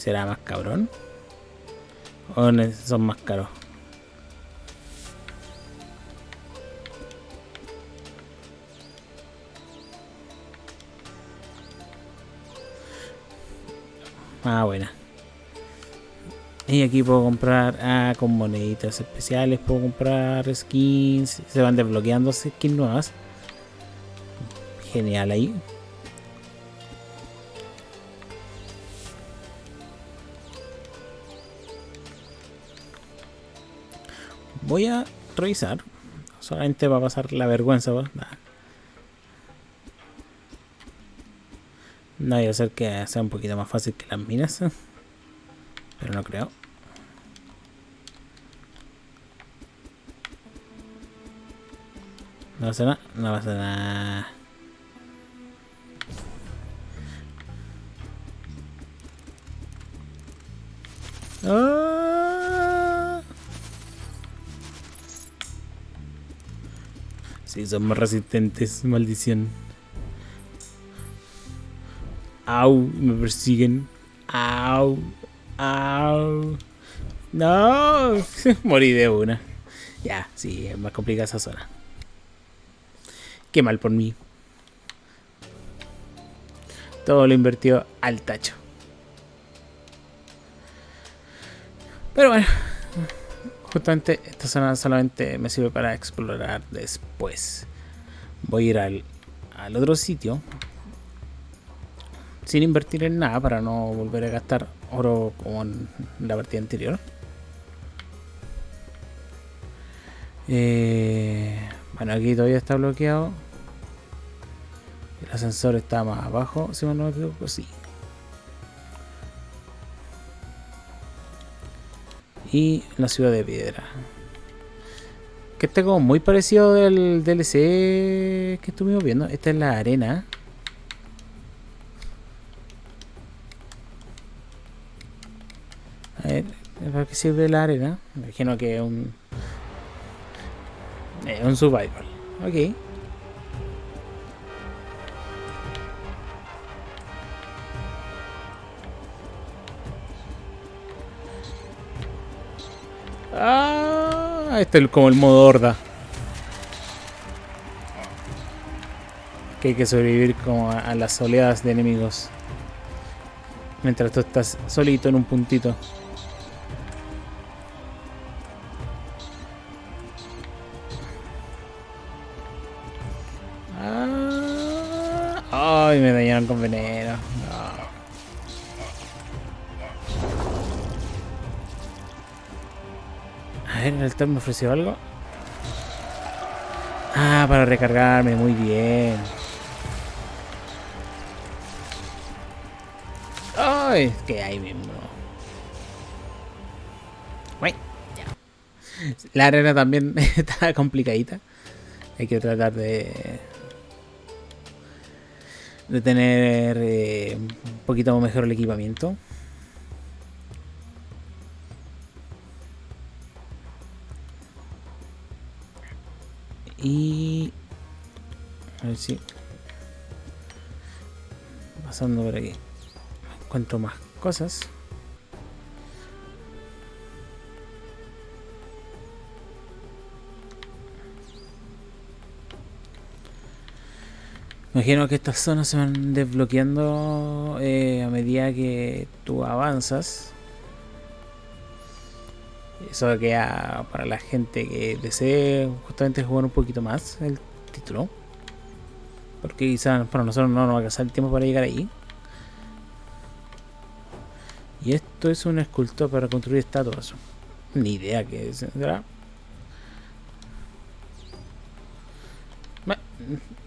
¿Será más cabrón? ¿O son más caros? Ah, buena. Y aquí puedo comprar ah, con moneditas especiales, puedo comprar skins, se van desbloqueando skins nuevas. Genial ahí. Voy a revisar. Solamente va a pasar la vergüenza. ¿va? No voy a que sea un poquito más fácil que las minas. Pero no creo. No pasa nada, no pasa nada. Sí, son más resistentes, maldición. Au, me persiguen. Au, au. No, morí de una. Ya, sí, es más complicada esa zona. Qué mal por mí. Todo lo invertido al tacho. Pero bueno, justamente esta zona solamente me sirve para explorar después. Voy a ir al, al otro sitio sin invertir en nada para no volver a gastar oro como en la partida anterior. Eh, bueno, aquí todavía está bloqueado. El ascensor está más abajo, si no me equivoco, sí. Y la ciudad de piedra. Que está como muy parecido del DLC que estuvimos viendo. Esta es la arena. A ver, ¿para qué sirve la arena? Me imagino que es un... Un survival. Ok. Ah, este es como el modo horda. Que hay que sobrevivir como a, las oleadas de enemigos. Mientras tú estás solito en un puntito. Ah, ay, me dañaron con veneno. Me ofreció algo. Ah, para recargarme, muy bien. Ay, que ahí mismo. Ya. La arena también está complicadita. Hay que tratar de de tener eh, un poquito mejor el equipamiento. Y a ver si pasando por aquí encuentro más cosas. Imagino que estas zonas se van desbloqueando eh, a medida que tú avanzas. Eso queda para la gente que desee justamente jugar un poquito más el título. Porque quizás para nosotros no nos va a alcanzar el tiempo para llegar ahí. Y esto es un escultor para construir estatuas. Ni idea que. ¿verdad?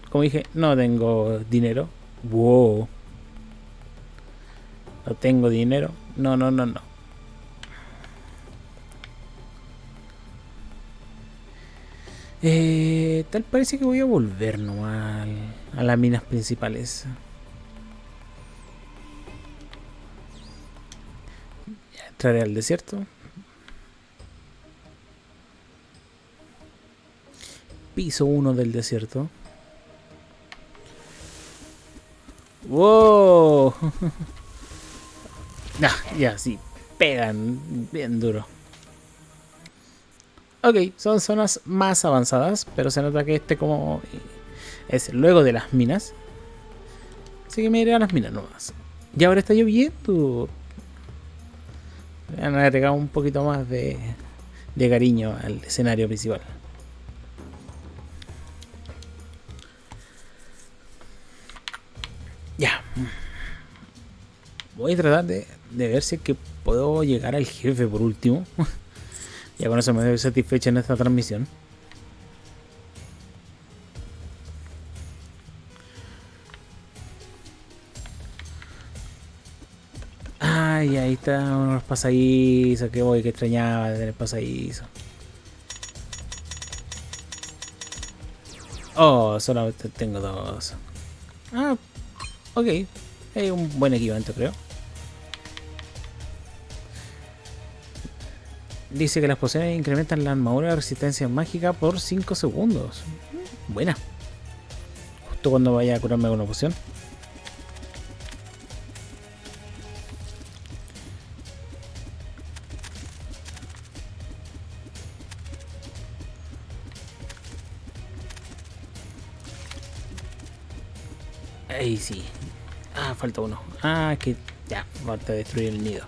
Como dije, no tengo dinero. Wow. No tengo dinero. No, no, no, no. Eh, tal parece que voy a volver nomás a las minas principales. Entraré al desierto. Piso 1 del desierto. ¡Wow! nah, ya, sí, pegan bien duro. Ok, son zonas más avanzadas, pero se nota que este como es luego de las minas. Así que me iré a las minas nomás. Y ahora está lloviendo. Voy a agregar un poquito más de, de cariño al escenario principal. Ya. Voy a tratar de, de ver si es que puedo llegar al jefe por último. ya con eso me doy satisfecho en esta transmisión. Ay, ahí está unos pasadizos que voy, que extrañaba de tener pasadizos. Oh, solamente tengo dos. Ah, ok. Es un buen equipamiento, creo. Dice que las pociones incrementan la armadura de resistencia mágica por 5 segundos. Buena. Justo cuando vaya a curarme una poción. Ahí sí. Ah, falta uno. Ah, que ya, falta destruir el nido.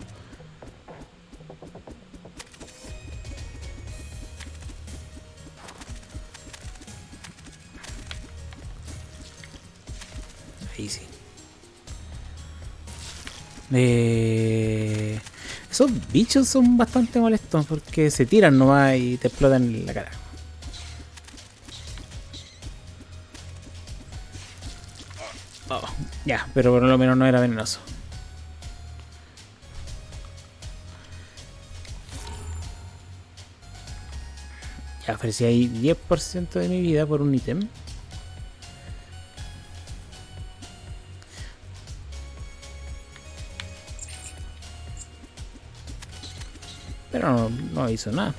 Eh, esos bichos son bastante molestos porque se tiran nomás y te explotan la cara. Oh, ya, pero por lo menos no era venenoso. Ya ofrecí ahí 10% de mi vida por un ítem. Hizo nada.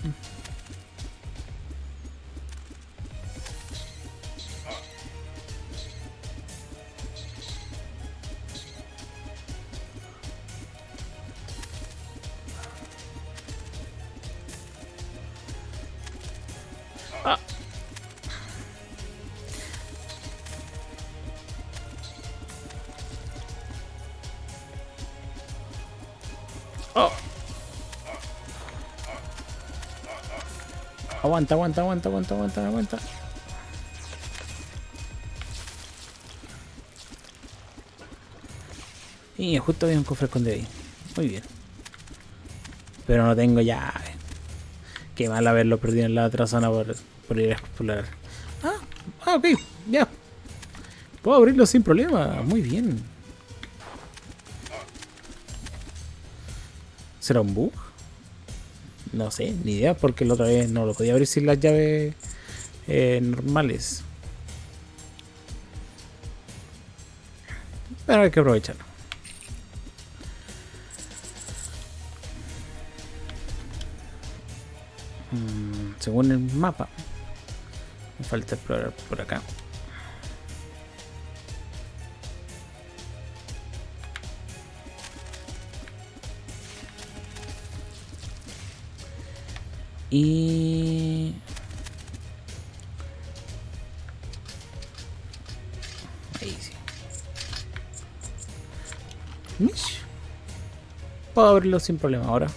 Aguanta, aguanta, aguanta, aguanta, aguanta, aguanta. Y justo había un cofre escondido ahí. Muy bien. Pero no tengo llave. Qué mal haberlo perdido en la otra zona por, por ir a explorar. Ah, ah, ok, ya. Puedo abrirlo sin problema. Muy bien. ¿Será un bug? No sé, ni idea, porque la otra vez no lo podía abrir sin las llaves eh, normales. Pero hay que aprovecharlo. Mm, según el mapa, me falta explorar por acá. Y... Ahí sí. Mish. Puedo abrirlo sin problema ahora.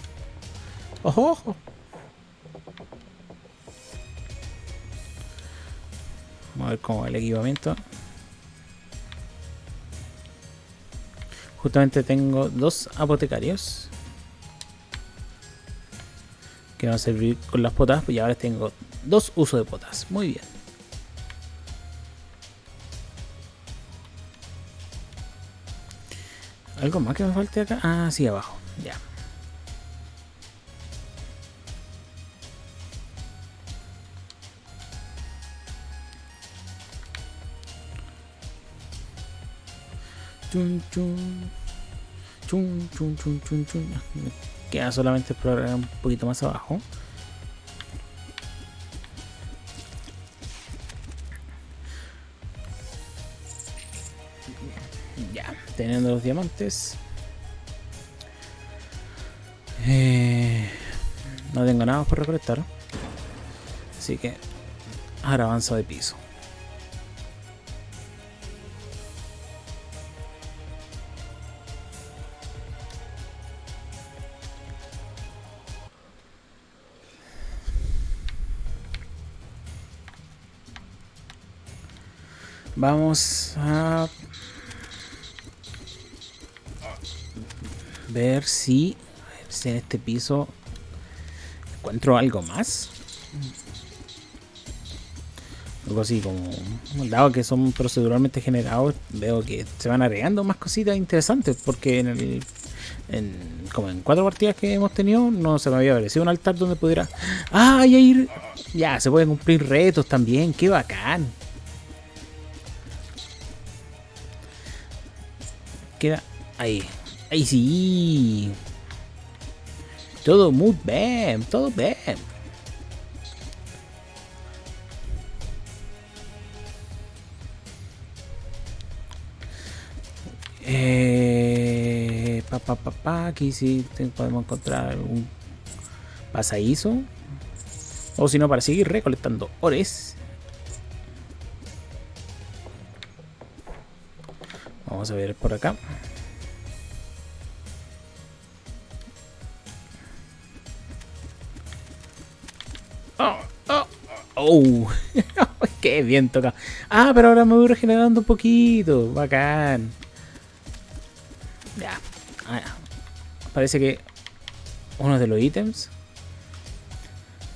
¡Ojo, ojo! Vamos a ver cómo va el equipamiento. Justamente tengo dos apotecarios que van a servir con las potas, pues ya ahora tengo dos usos de potas. Muy bien. ¿Algo más que me falte acá? Ah, abajo. Ya. Chun, chun. Chun, chun, chun, chun, chun. Queda solamente explorar un poquito más abajo. Ya, teniendo los diamantes. Eh, no tengo nada por recolectar. Así que ahora avanzo de piso. Vamos a ver si, en este piso encuentro algo más. Algo así como, dado que son proceduralmente generados, veo que se van agregando más cositas interesantes porque en el en, como en cuatro partidas que hemos tenido no se me había aparecido un altar donde pudiera ah, ya ir ya se pueden cumplir retos también, qué bacán queda ahí. Ahí sí. Todo muy bien, todo bien. Eh, pa, pa, pa, pa, aquí sí podemos encontrar algún pasadizo. O si no, para seguir recolectando ores. Vamos a ver por acá. Oh, oh, oh. qué bien toca. Ah, pero ahora me voy regenerando un poquito. Bacán. Ya. Ah, parece que uno de los ítems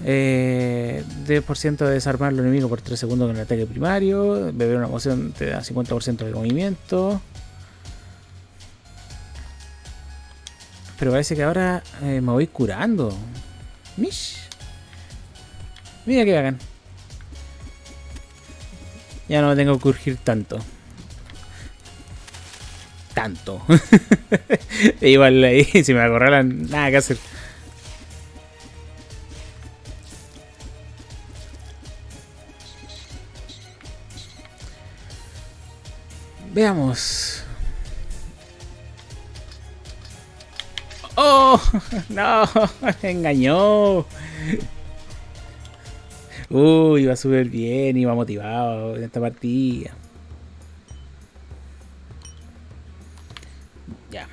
eh, 10% de desarmar al enemigo por 3 segundos con el ataque primario. Beber una poción te da 50% de movimiento. Pero parece que ahora eh, me voy curando. Mish. Mira que hagan. Ya no me tengo que urgir tanto. Tanto. Igual ahí, si me acorralan, nada que hacer. Veamos. ¡Oh! ¡No! ¡Engañó! Uy, iba súper bien, iba motivado en esta partida. Ya.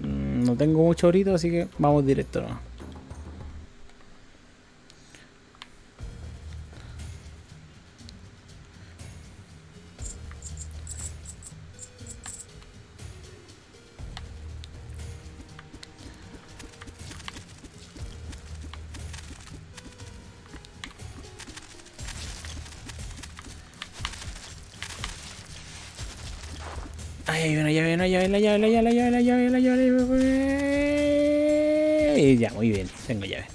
Mm, no tengo mucho ahorita, así que vamos directo. Ay, hay una llave, una llave, la llave, la llave, la llave, la llave, la llave, la llave. Ya, muy bien, tengo llave.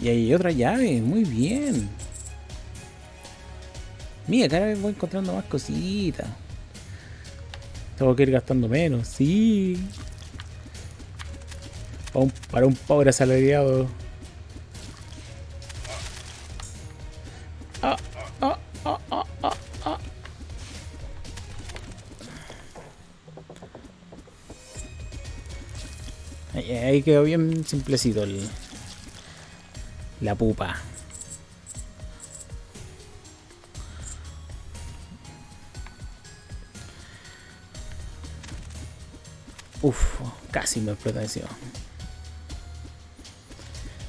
Y hay otra llave, muy bien. Mira, cada vez voy encontrando más cositas. Tengo que ir gastando menos, sí. Para un, para un pobre asalariado. Ah, ah, ah, ah, ah, ah. Ahí quedó bien simplecito el, la pupa. Uf, casi me explota encima.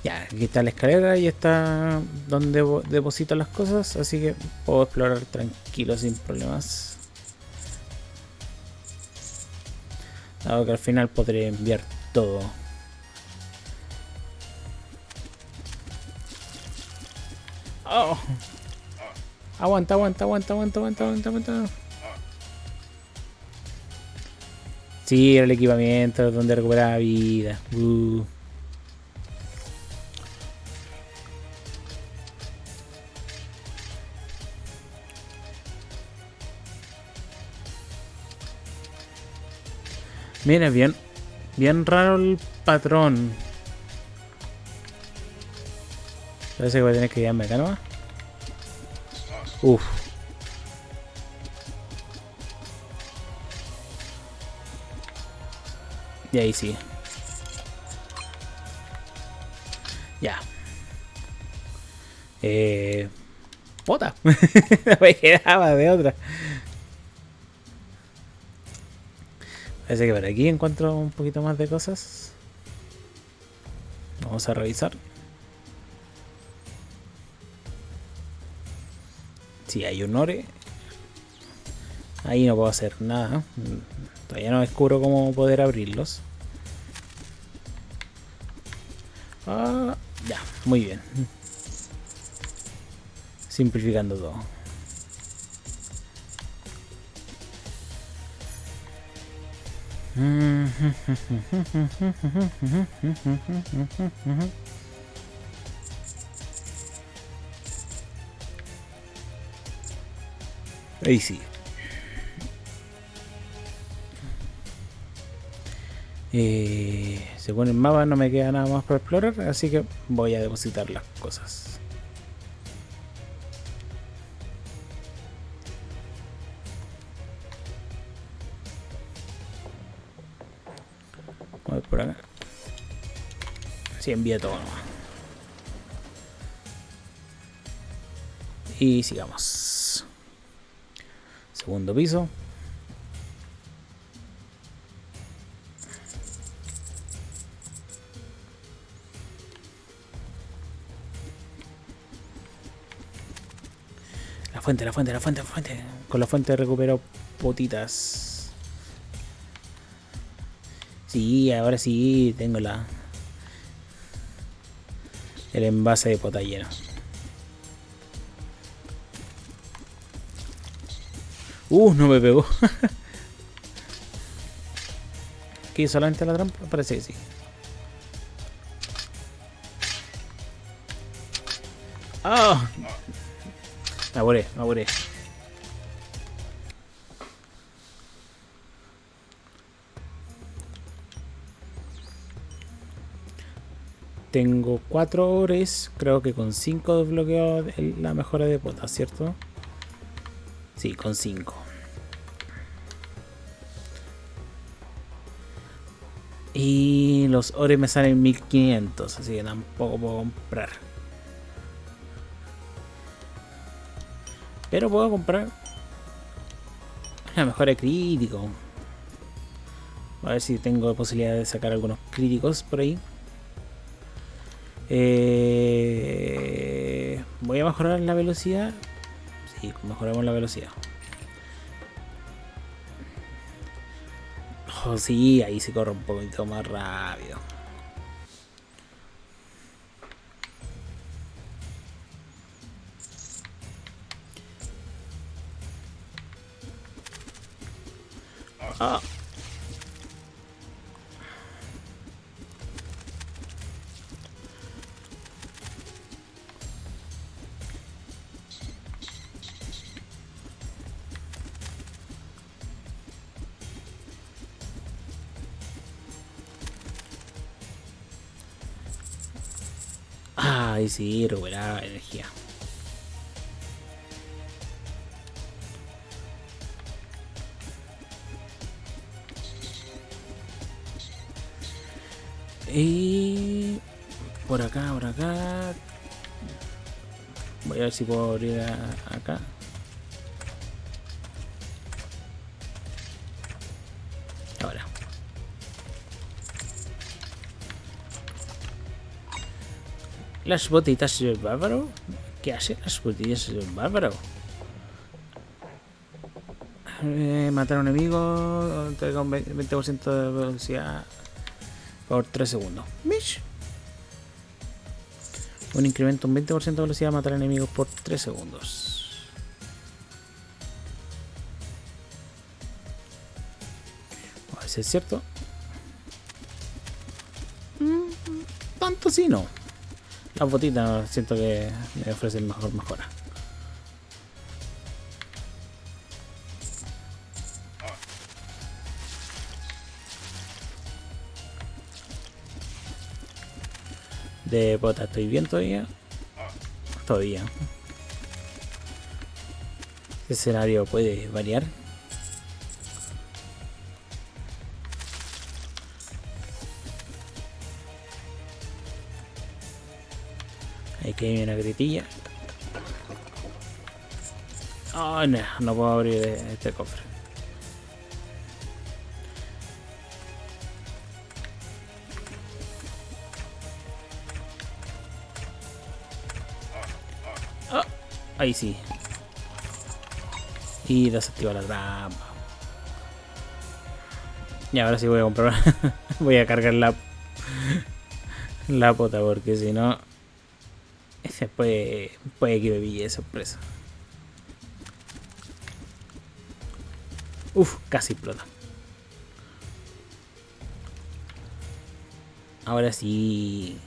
Ya, aquí está la escalera y está donde deposito las cosas, así que puedo explorar tranquilo sin problemas. Dado que al final podré enviar todo. Oh. Aguanta, aguanta, aguanta, aguanta, aguanta, aguanta, aguanta. Sí, el equipamiento donde recuperaba vida. Uh. Mira, bien, bien raro el patrón. Parece que voy a tener que guiarme acá nomás. Uf. Y ahí sí. Ya. Eh. Bota. me quedaba de otra. Parece que por aquí encuentro un poquito más de cosas. Vamos a revisar. Si hay un ore. Ahí no puedo hacer nada. Todavía no descubro cómo poder abrirlos. Ah, ya, muy bien. Simplificando todo. Ahí sí. Eh, según el mapa no me queda nada más para explorar, así que voy a depositar las cosas. Voy por acá. Así envía todo nomás. Y sigamos. Segundo piso. Fuente, la fuente, la fuente, la fuente. Con la fuente recupero potitas. Sí, ahora sí tengo la... El envase de pota lleno. Uh, no me pegó. ¿Qué solamente la trampa? Parece que sí. ¡Ah! Me apuré, me. Tengo 4 ores, creo que con 5 desbloqueo la mejora de potas, ¿cierto? Sí, con 5. Y los ores me salen 1500, así que tampoco puedo comprar. Pero puedo comprar una mejora crítico. A ver si tengo posibilidad de sacar algunos críticos por ahí. Eh, voy a mejorar la velocidad. Sí, mejoramos la velocidad. Oh, sí, ahí se corre un poquito más rápido. Ay, sí, recuperaba energía. Y por acá, por acá. Voy a ver si puedo abrir a- acá. Las botitas del bárbaro. ¿Qué hace las botitas del bárbaro? Eh, matar a un enemigo. Entrega un 20% de velocidad por 3 segundos. Mish. Un incremento un 20% de velocidad matar enemigos por 3 segundos. A ver si es cierto. Mm, tanto sí no. Las botitas siento que me ofrecen mejor mejora. De bota estoy bien todavía. Todavía. El escenario puede variar. Ahí que hay una gritilla. Oh, no, no puedo abrir este cofre. Ah, ahí sí. Y desactiva la trampa. Y ahora sí voy a comprar. voy a cargar la la pota porque si no ese puede puede que me pille sorpresa. Uf, casi explota. Ahora sí.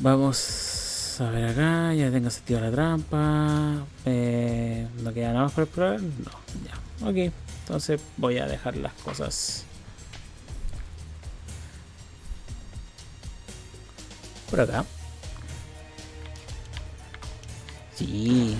Vamos a ver acá, ya tengo sentido la trampa. Eh, ¿No queda nada más por explorar? No, ya. Ok, entonces voy a dejar las cosas por acá. Sí,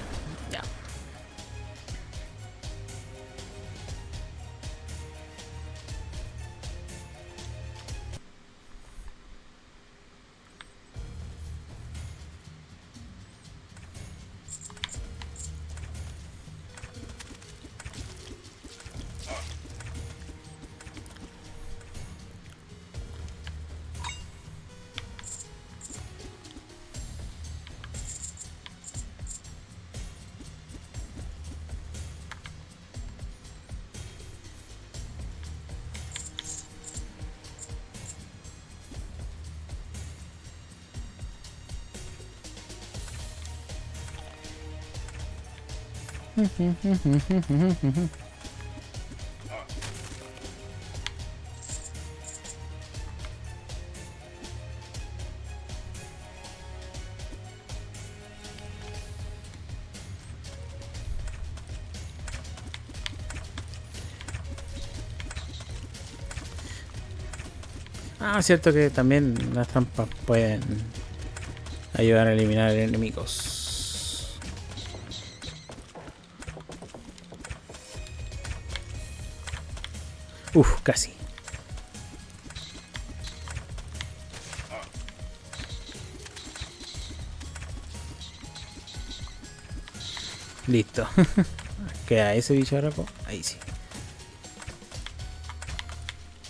Ah, cierto que también las trampas pueden ayudar a eliminar enemigos. Uf, casi. Listo. Queda ese bicharraco. Ahí sí.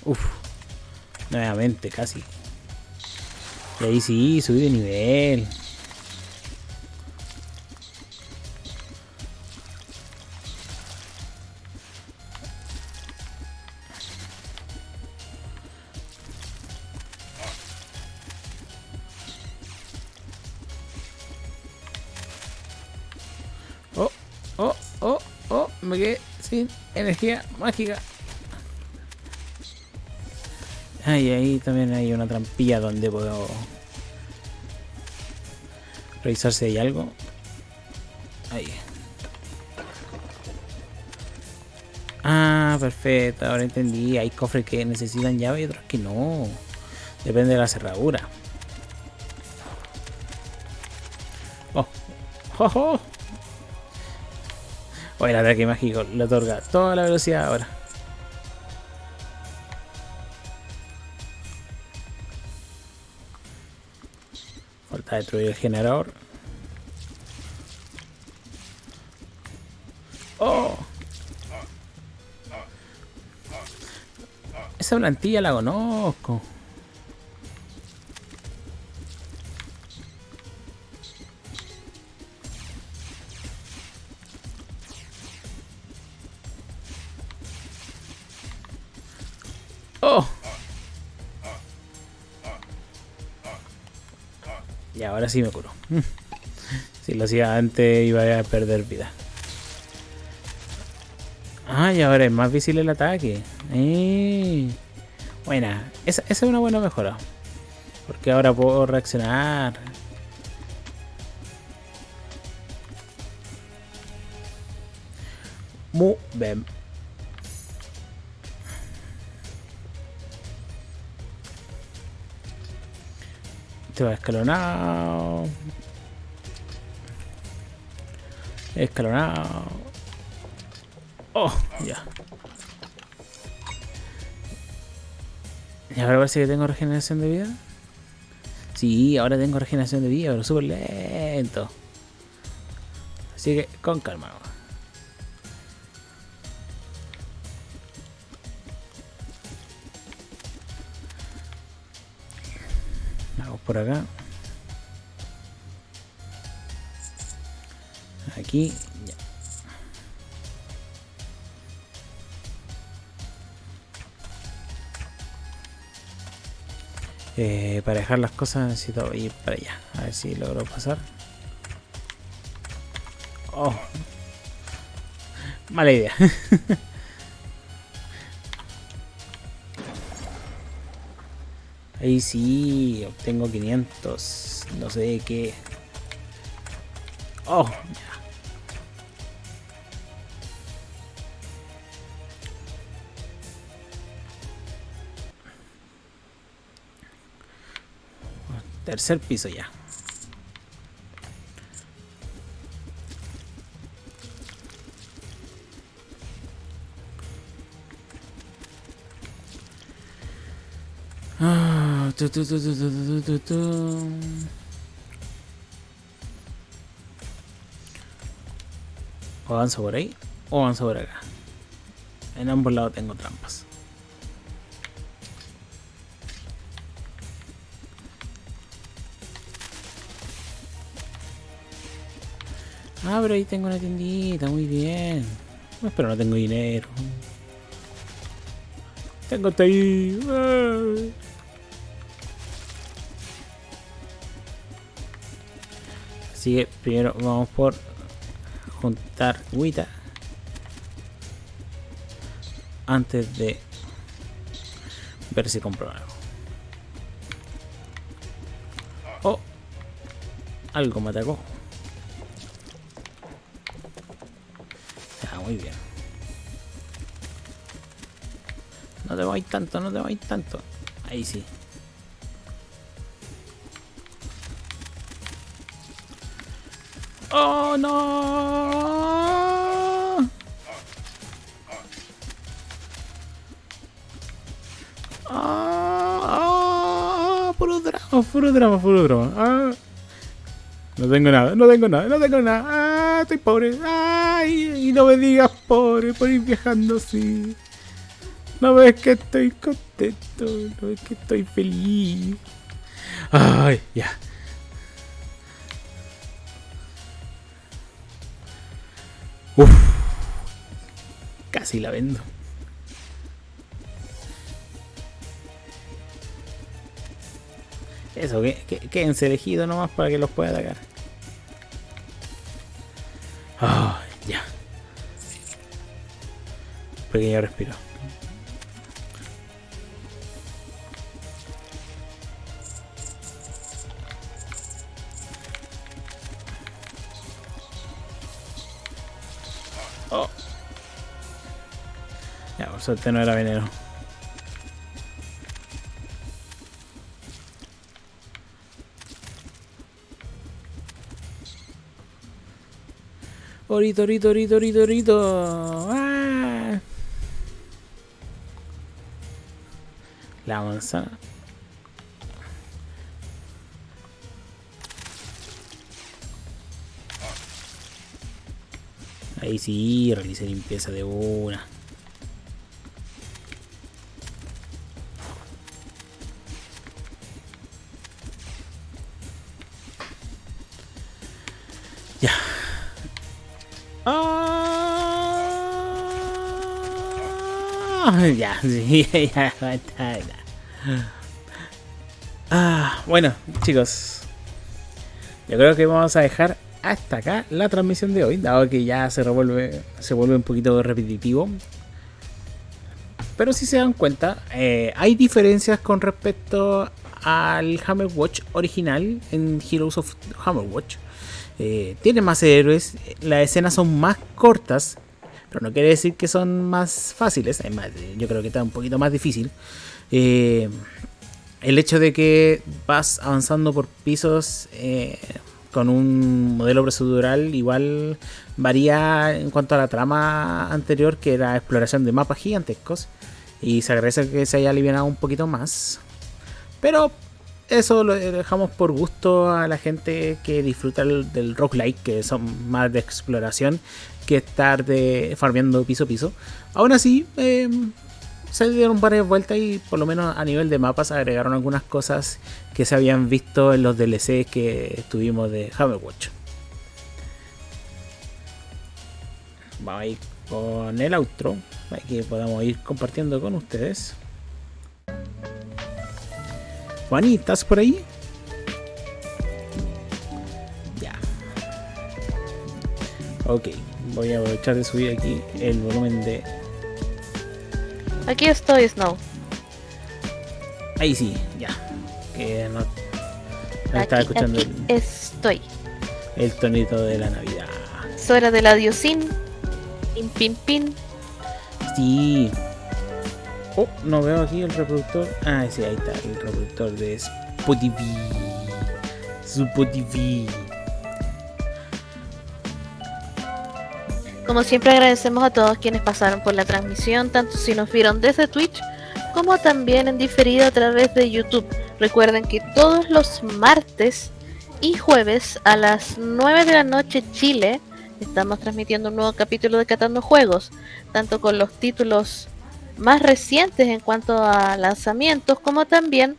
Uf. Nuevamente, casi. Y ahí sí, subí de nivel. Mágica. Ah, y ahí también hay una trampilla donde puedo revisar si hay algo. Ahí. Ah, perfecto, ahora entendí. Hay cofres que necesitan llave y otros que no. Depende de la cerradura. Oh, oh, oh. Oye, el ataque mágico le otorga toda la velocidad ahora. Falta destruir el generador. ¡Oh! Esa plantilla la conozco. ¡Oh! Y ahora sí me curo. Si lo hacía antes iba a perder vida. Ah, y ahora es más visible el ataque. Eh. Buena. Esa, esa es una buena mejora. Porque ahora puedo reaccionar. Muy bien. Este va escalonado. Escalonado. Oh, ya. Y ahora parece que tengo regeneración de vida. Sí, ahora tengo regeneración de vida, pero súper lento. Así que con calma. Por acá. Aquí. Ya. Eh, para dejar las cosas necesito ir para allá. A ver si logro pasar. Oh. Mala idea. Ahí sí, obtengo 500. No sé de qué. Oh. Tercer piso ya. Tu. O avanzo por ahí o avanzo por acá. En ambos lados tengo trampas. Ah, pero ahí tengo una tiendita, muy bien. Pero no tengo dinero. Tengo ahí. Así que primero vamos por juntar guita antes de ver si compro algo. Oh, algo me atacó. Ah, muy bien. No te vais tanto, no te vais tanto. Ahí sí. ¡Oh, no! ¡Ah! Puro drama, puro drama, puro drama. Ah. No tengo nada, no tengo nada, no tengo nada. Ah, estoy pobre. Ay, y no me digas pobre por ir viajando así. No ves que estoy contento, no ves que estoy feliz. Ay, ya. Casi la vendo. Eso, que, que, quédense elegidos nomás para que los pueda atacar. Ah, ya. Pequeño respiro. Suerte no era veneno. Orito, orito, orito, orito, orito. ¡Ah! La manzana. Ahí sí, realicé limpieza de una. ya, sí, ya, basta. Ah, bueno, chicos. Yo creo que vamos a dejar hasta acá la transmisión de hoy, dado que ya se revuelve, se vuelve un poquito repetitivo. Pero si se dan cuenta, eh, hay diferencias con respecto al Hammer Watch original en Heroes of Hammer Watch. Eh, tiene más héroes, las escenas son más cortas, pero no quiere decir que son más fáciles. Además, yo creo que está un poquito más difícil. Eh, el hecho de que vas avanzando por pisos eh, con un modelo procedural igual varía en cuanto a la trama anterior, que era exploración de mapas gigantescos. Y se agradece que se haya aliviado un poquito más. Pero eso lo dejamos por gusto a la gente que disfruta el, del roguelike, que son más de exploración que estar de farmeando piso a piso. Aún así, eh, se dieron varias vueltas y por lo menos a nivel de mapas agregaron algunas cosas que se habían visto en los DLCs que tuvimos de Hammerwatch. Vamos a ir con el outro para que podamos ir compartiendo con ustedes. Juani, ¿estás por ahí? Ya. Ok, voy a aprovechar de subir aquí el volumen de... Aquí estoy, Snow. Ahí sí, ya. que no, estaba escuchando aquí el, estoy. el tonito de la Navidad. Es hora del adiosín. Pin, pin, pin. Sí. Oh, no veo aquí el reproductor. Ah, sí, ahí está, el reproductor de Spotify. Spotify. Como siempre agradecemos a todos quienes pasaron por la transmisión, tanto si nos vieron desde Twitch como también en diferido a través de YouTube. Recuerden que todos los martes y jueves a las 9 de la noche Chile estamos transmitiendo un nuevo capítulo de Catando Juegos, tanto con los títulos más recientes en cuanto a lanzamientos como también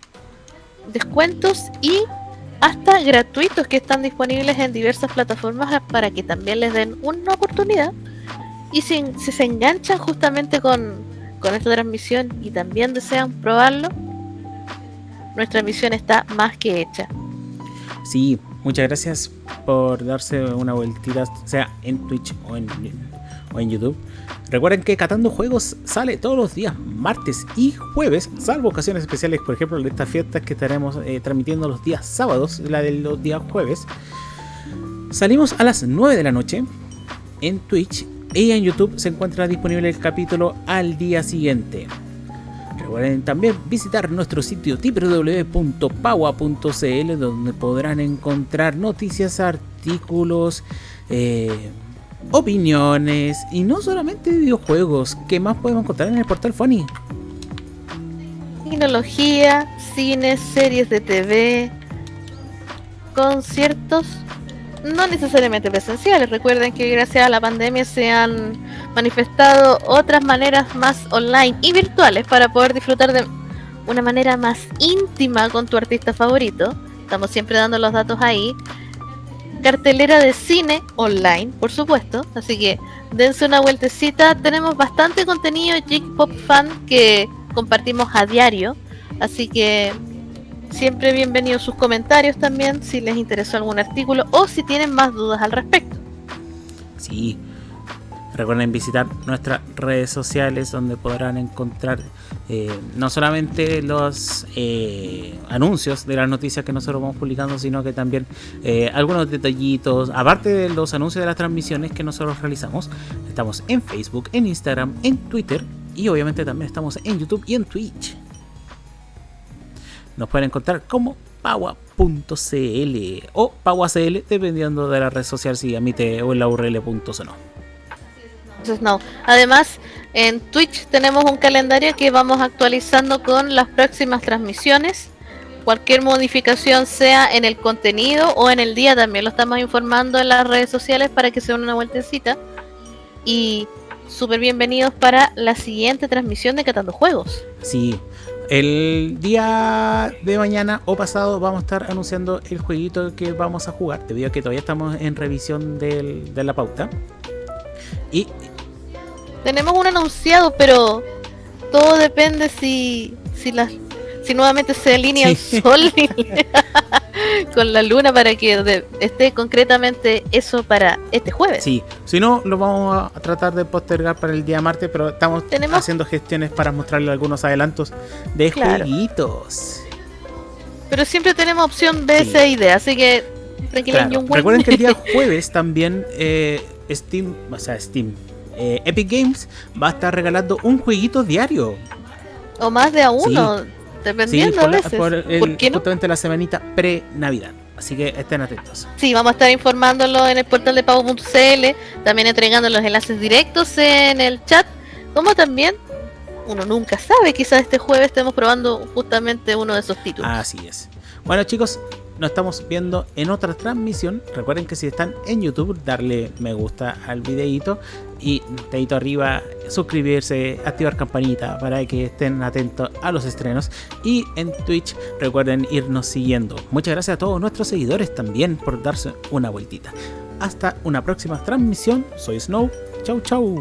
descuentos y hasta gratuitos que están disponibles en diversas plataformas para que también les den una oportunidad. Y si, se enganchan justamente con, con esta transmisión y también desean probarlo, nuestra misión está más que hecha. Sí, muchas gracias por darse una vueltita, sea en Twitch o en, o en YouTube. Recuerden que Catando Juegos sale todos los días, martes y jueves, salvo ocasiones especiales, por ejemplo, de estas fiestas que estaremos eh, transmitiendo los días sábados, la de los días jueves. Salimos a las 9 de la noche en Twitch y en YouTube se encuentra disponible el capítulo al día siguiente. Recuerden también visitar nuestro sitio www.paua.cl donde podrán encontrar noticias, artículos, eh, opiniones y no solamente videojuegos. ¿Qué más podemos encontrar en el portal Funny? Tecnología, cine, series de TV, conciertos, no necesariamente presenciales. Recuerden que gracias a la pandemia se han manifestado otras maneras más online y virtuales para poder disfrutar de una manera más íntima con tu artista favorito. Estamos siempre dando los datos ahí. Cartelera de cine online, por supuesto. Así que dense una vueltecita. Tenemos bastante contenido Geek Pop Fan que compartimos a diario. Así que siempre bienvenidos sus comentarios también si les interesó algún artículo o si tienen más dudas al respecto. Sí. Recuerden visitar nuestras redes sociales donde podrán encontrar eh, no solamente los eh, anuncios de las noticias que nosotros vamos publicando, sino que también eh, algunos detallitos, aparte de los anuncios de las transmisiones que nosotros realizamos. Estamos en Facebook, en Instagram, en Twitter y obviamente también estamos en YouTube y en Twitch. Nos pueden encontrar como paua.cl o pauacl dependiendo de la red social si admite o en la url.no. Además, en Twitch tenemos un calendario que vamos actualizando con las próximas transmisiones. Cualquier modificación sea en el contenido o en el día también lo estamos informando en las redes sociales para que se den una vueltecita. Y súper bienvenidos para la siguiente transmisión de Catando Juegos. Sí, el día de mañana o pasado vamos a estar anunciando el jueguito que vamos a jugar, debido a que todavía estamos en revisión de la pauta. Y Tenemos un anunciado, pero todo depende si si las si nuevamente se alinea Sí. el sol con la luna para que de- esté concretamente eso para este jueves. sí, si no, lo vamos a tratar de postergar para el día martes, pero estamos Tenemos- haciendo gestiones para mostrarle algunos adelantos de Claro. jueguitos. Pero siempre tenemos opción B, Sí. C y D, así que Claro. Recuerden que el día jueves también eh, Steam, o sea, Steam, eh, Epic Games va a estar regalando un jueguito diario. o más de a uno, Sí, dependiendo por, a la- veces. por el- ¿Por qué no? justamente la semanita pre-Navidad. Así que estén atentos. Sí, vamos a estar informándolo en el portal de pago.cl, también entregando los enlaces directos en el chat, como también uno nunca sabe, quizás este jueves estemos probando justamente uno de esos títulos. Así es. Bueno chicos, nos estamos viendo en otra transmisión. Recuerden que si están en YouTube, darle me gusta al videito y dedito arriba, suscribirse, activar campanita para que estén atentos a los estrenos. Y en Twitch, recuerden irnos siguiendo. Muchas gracias a todos nuestros seguidores también por darse una vueltita. Hasta una próxima transmisión. Soy Snow. Chau chau.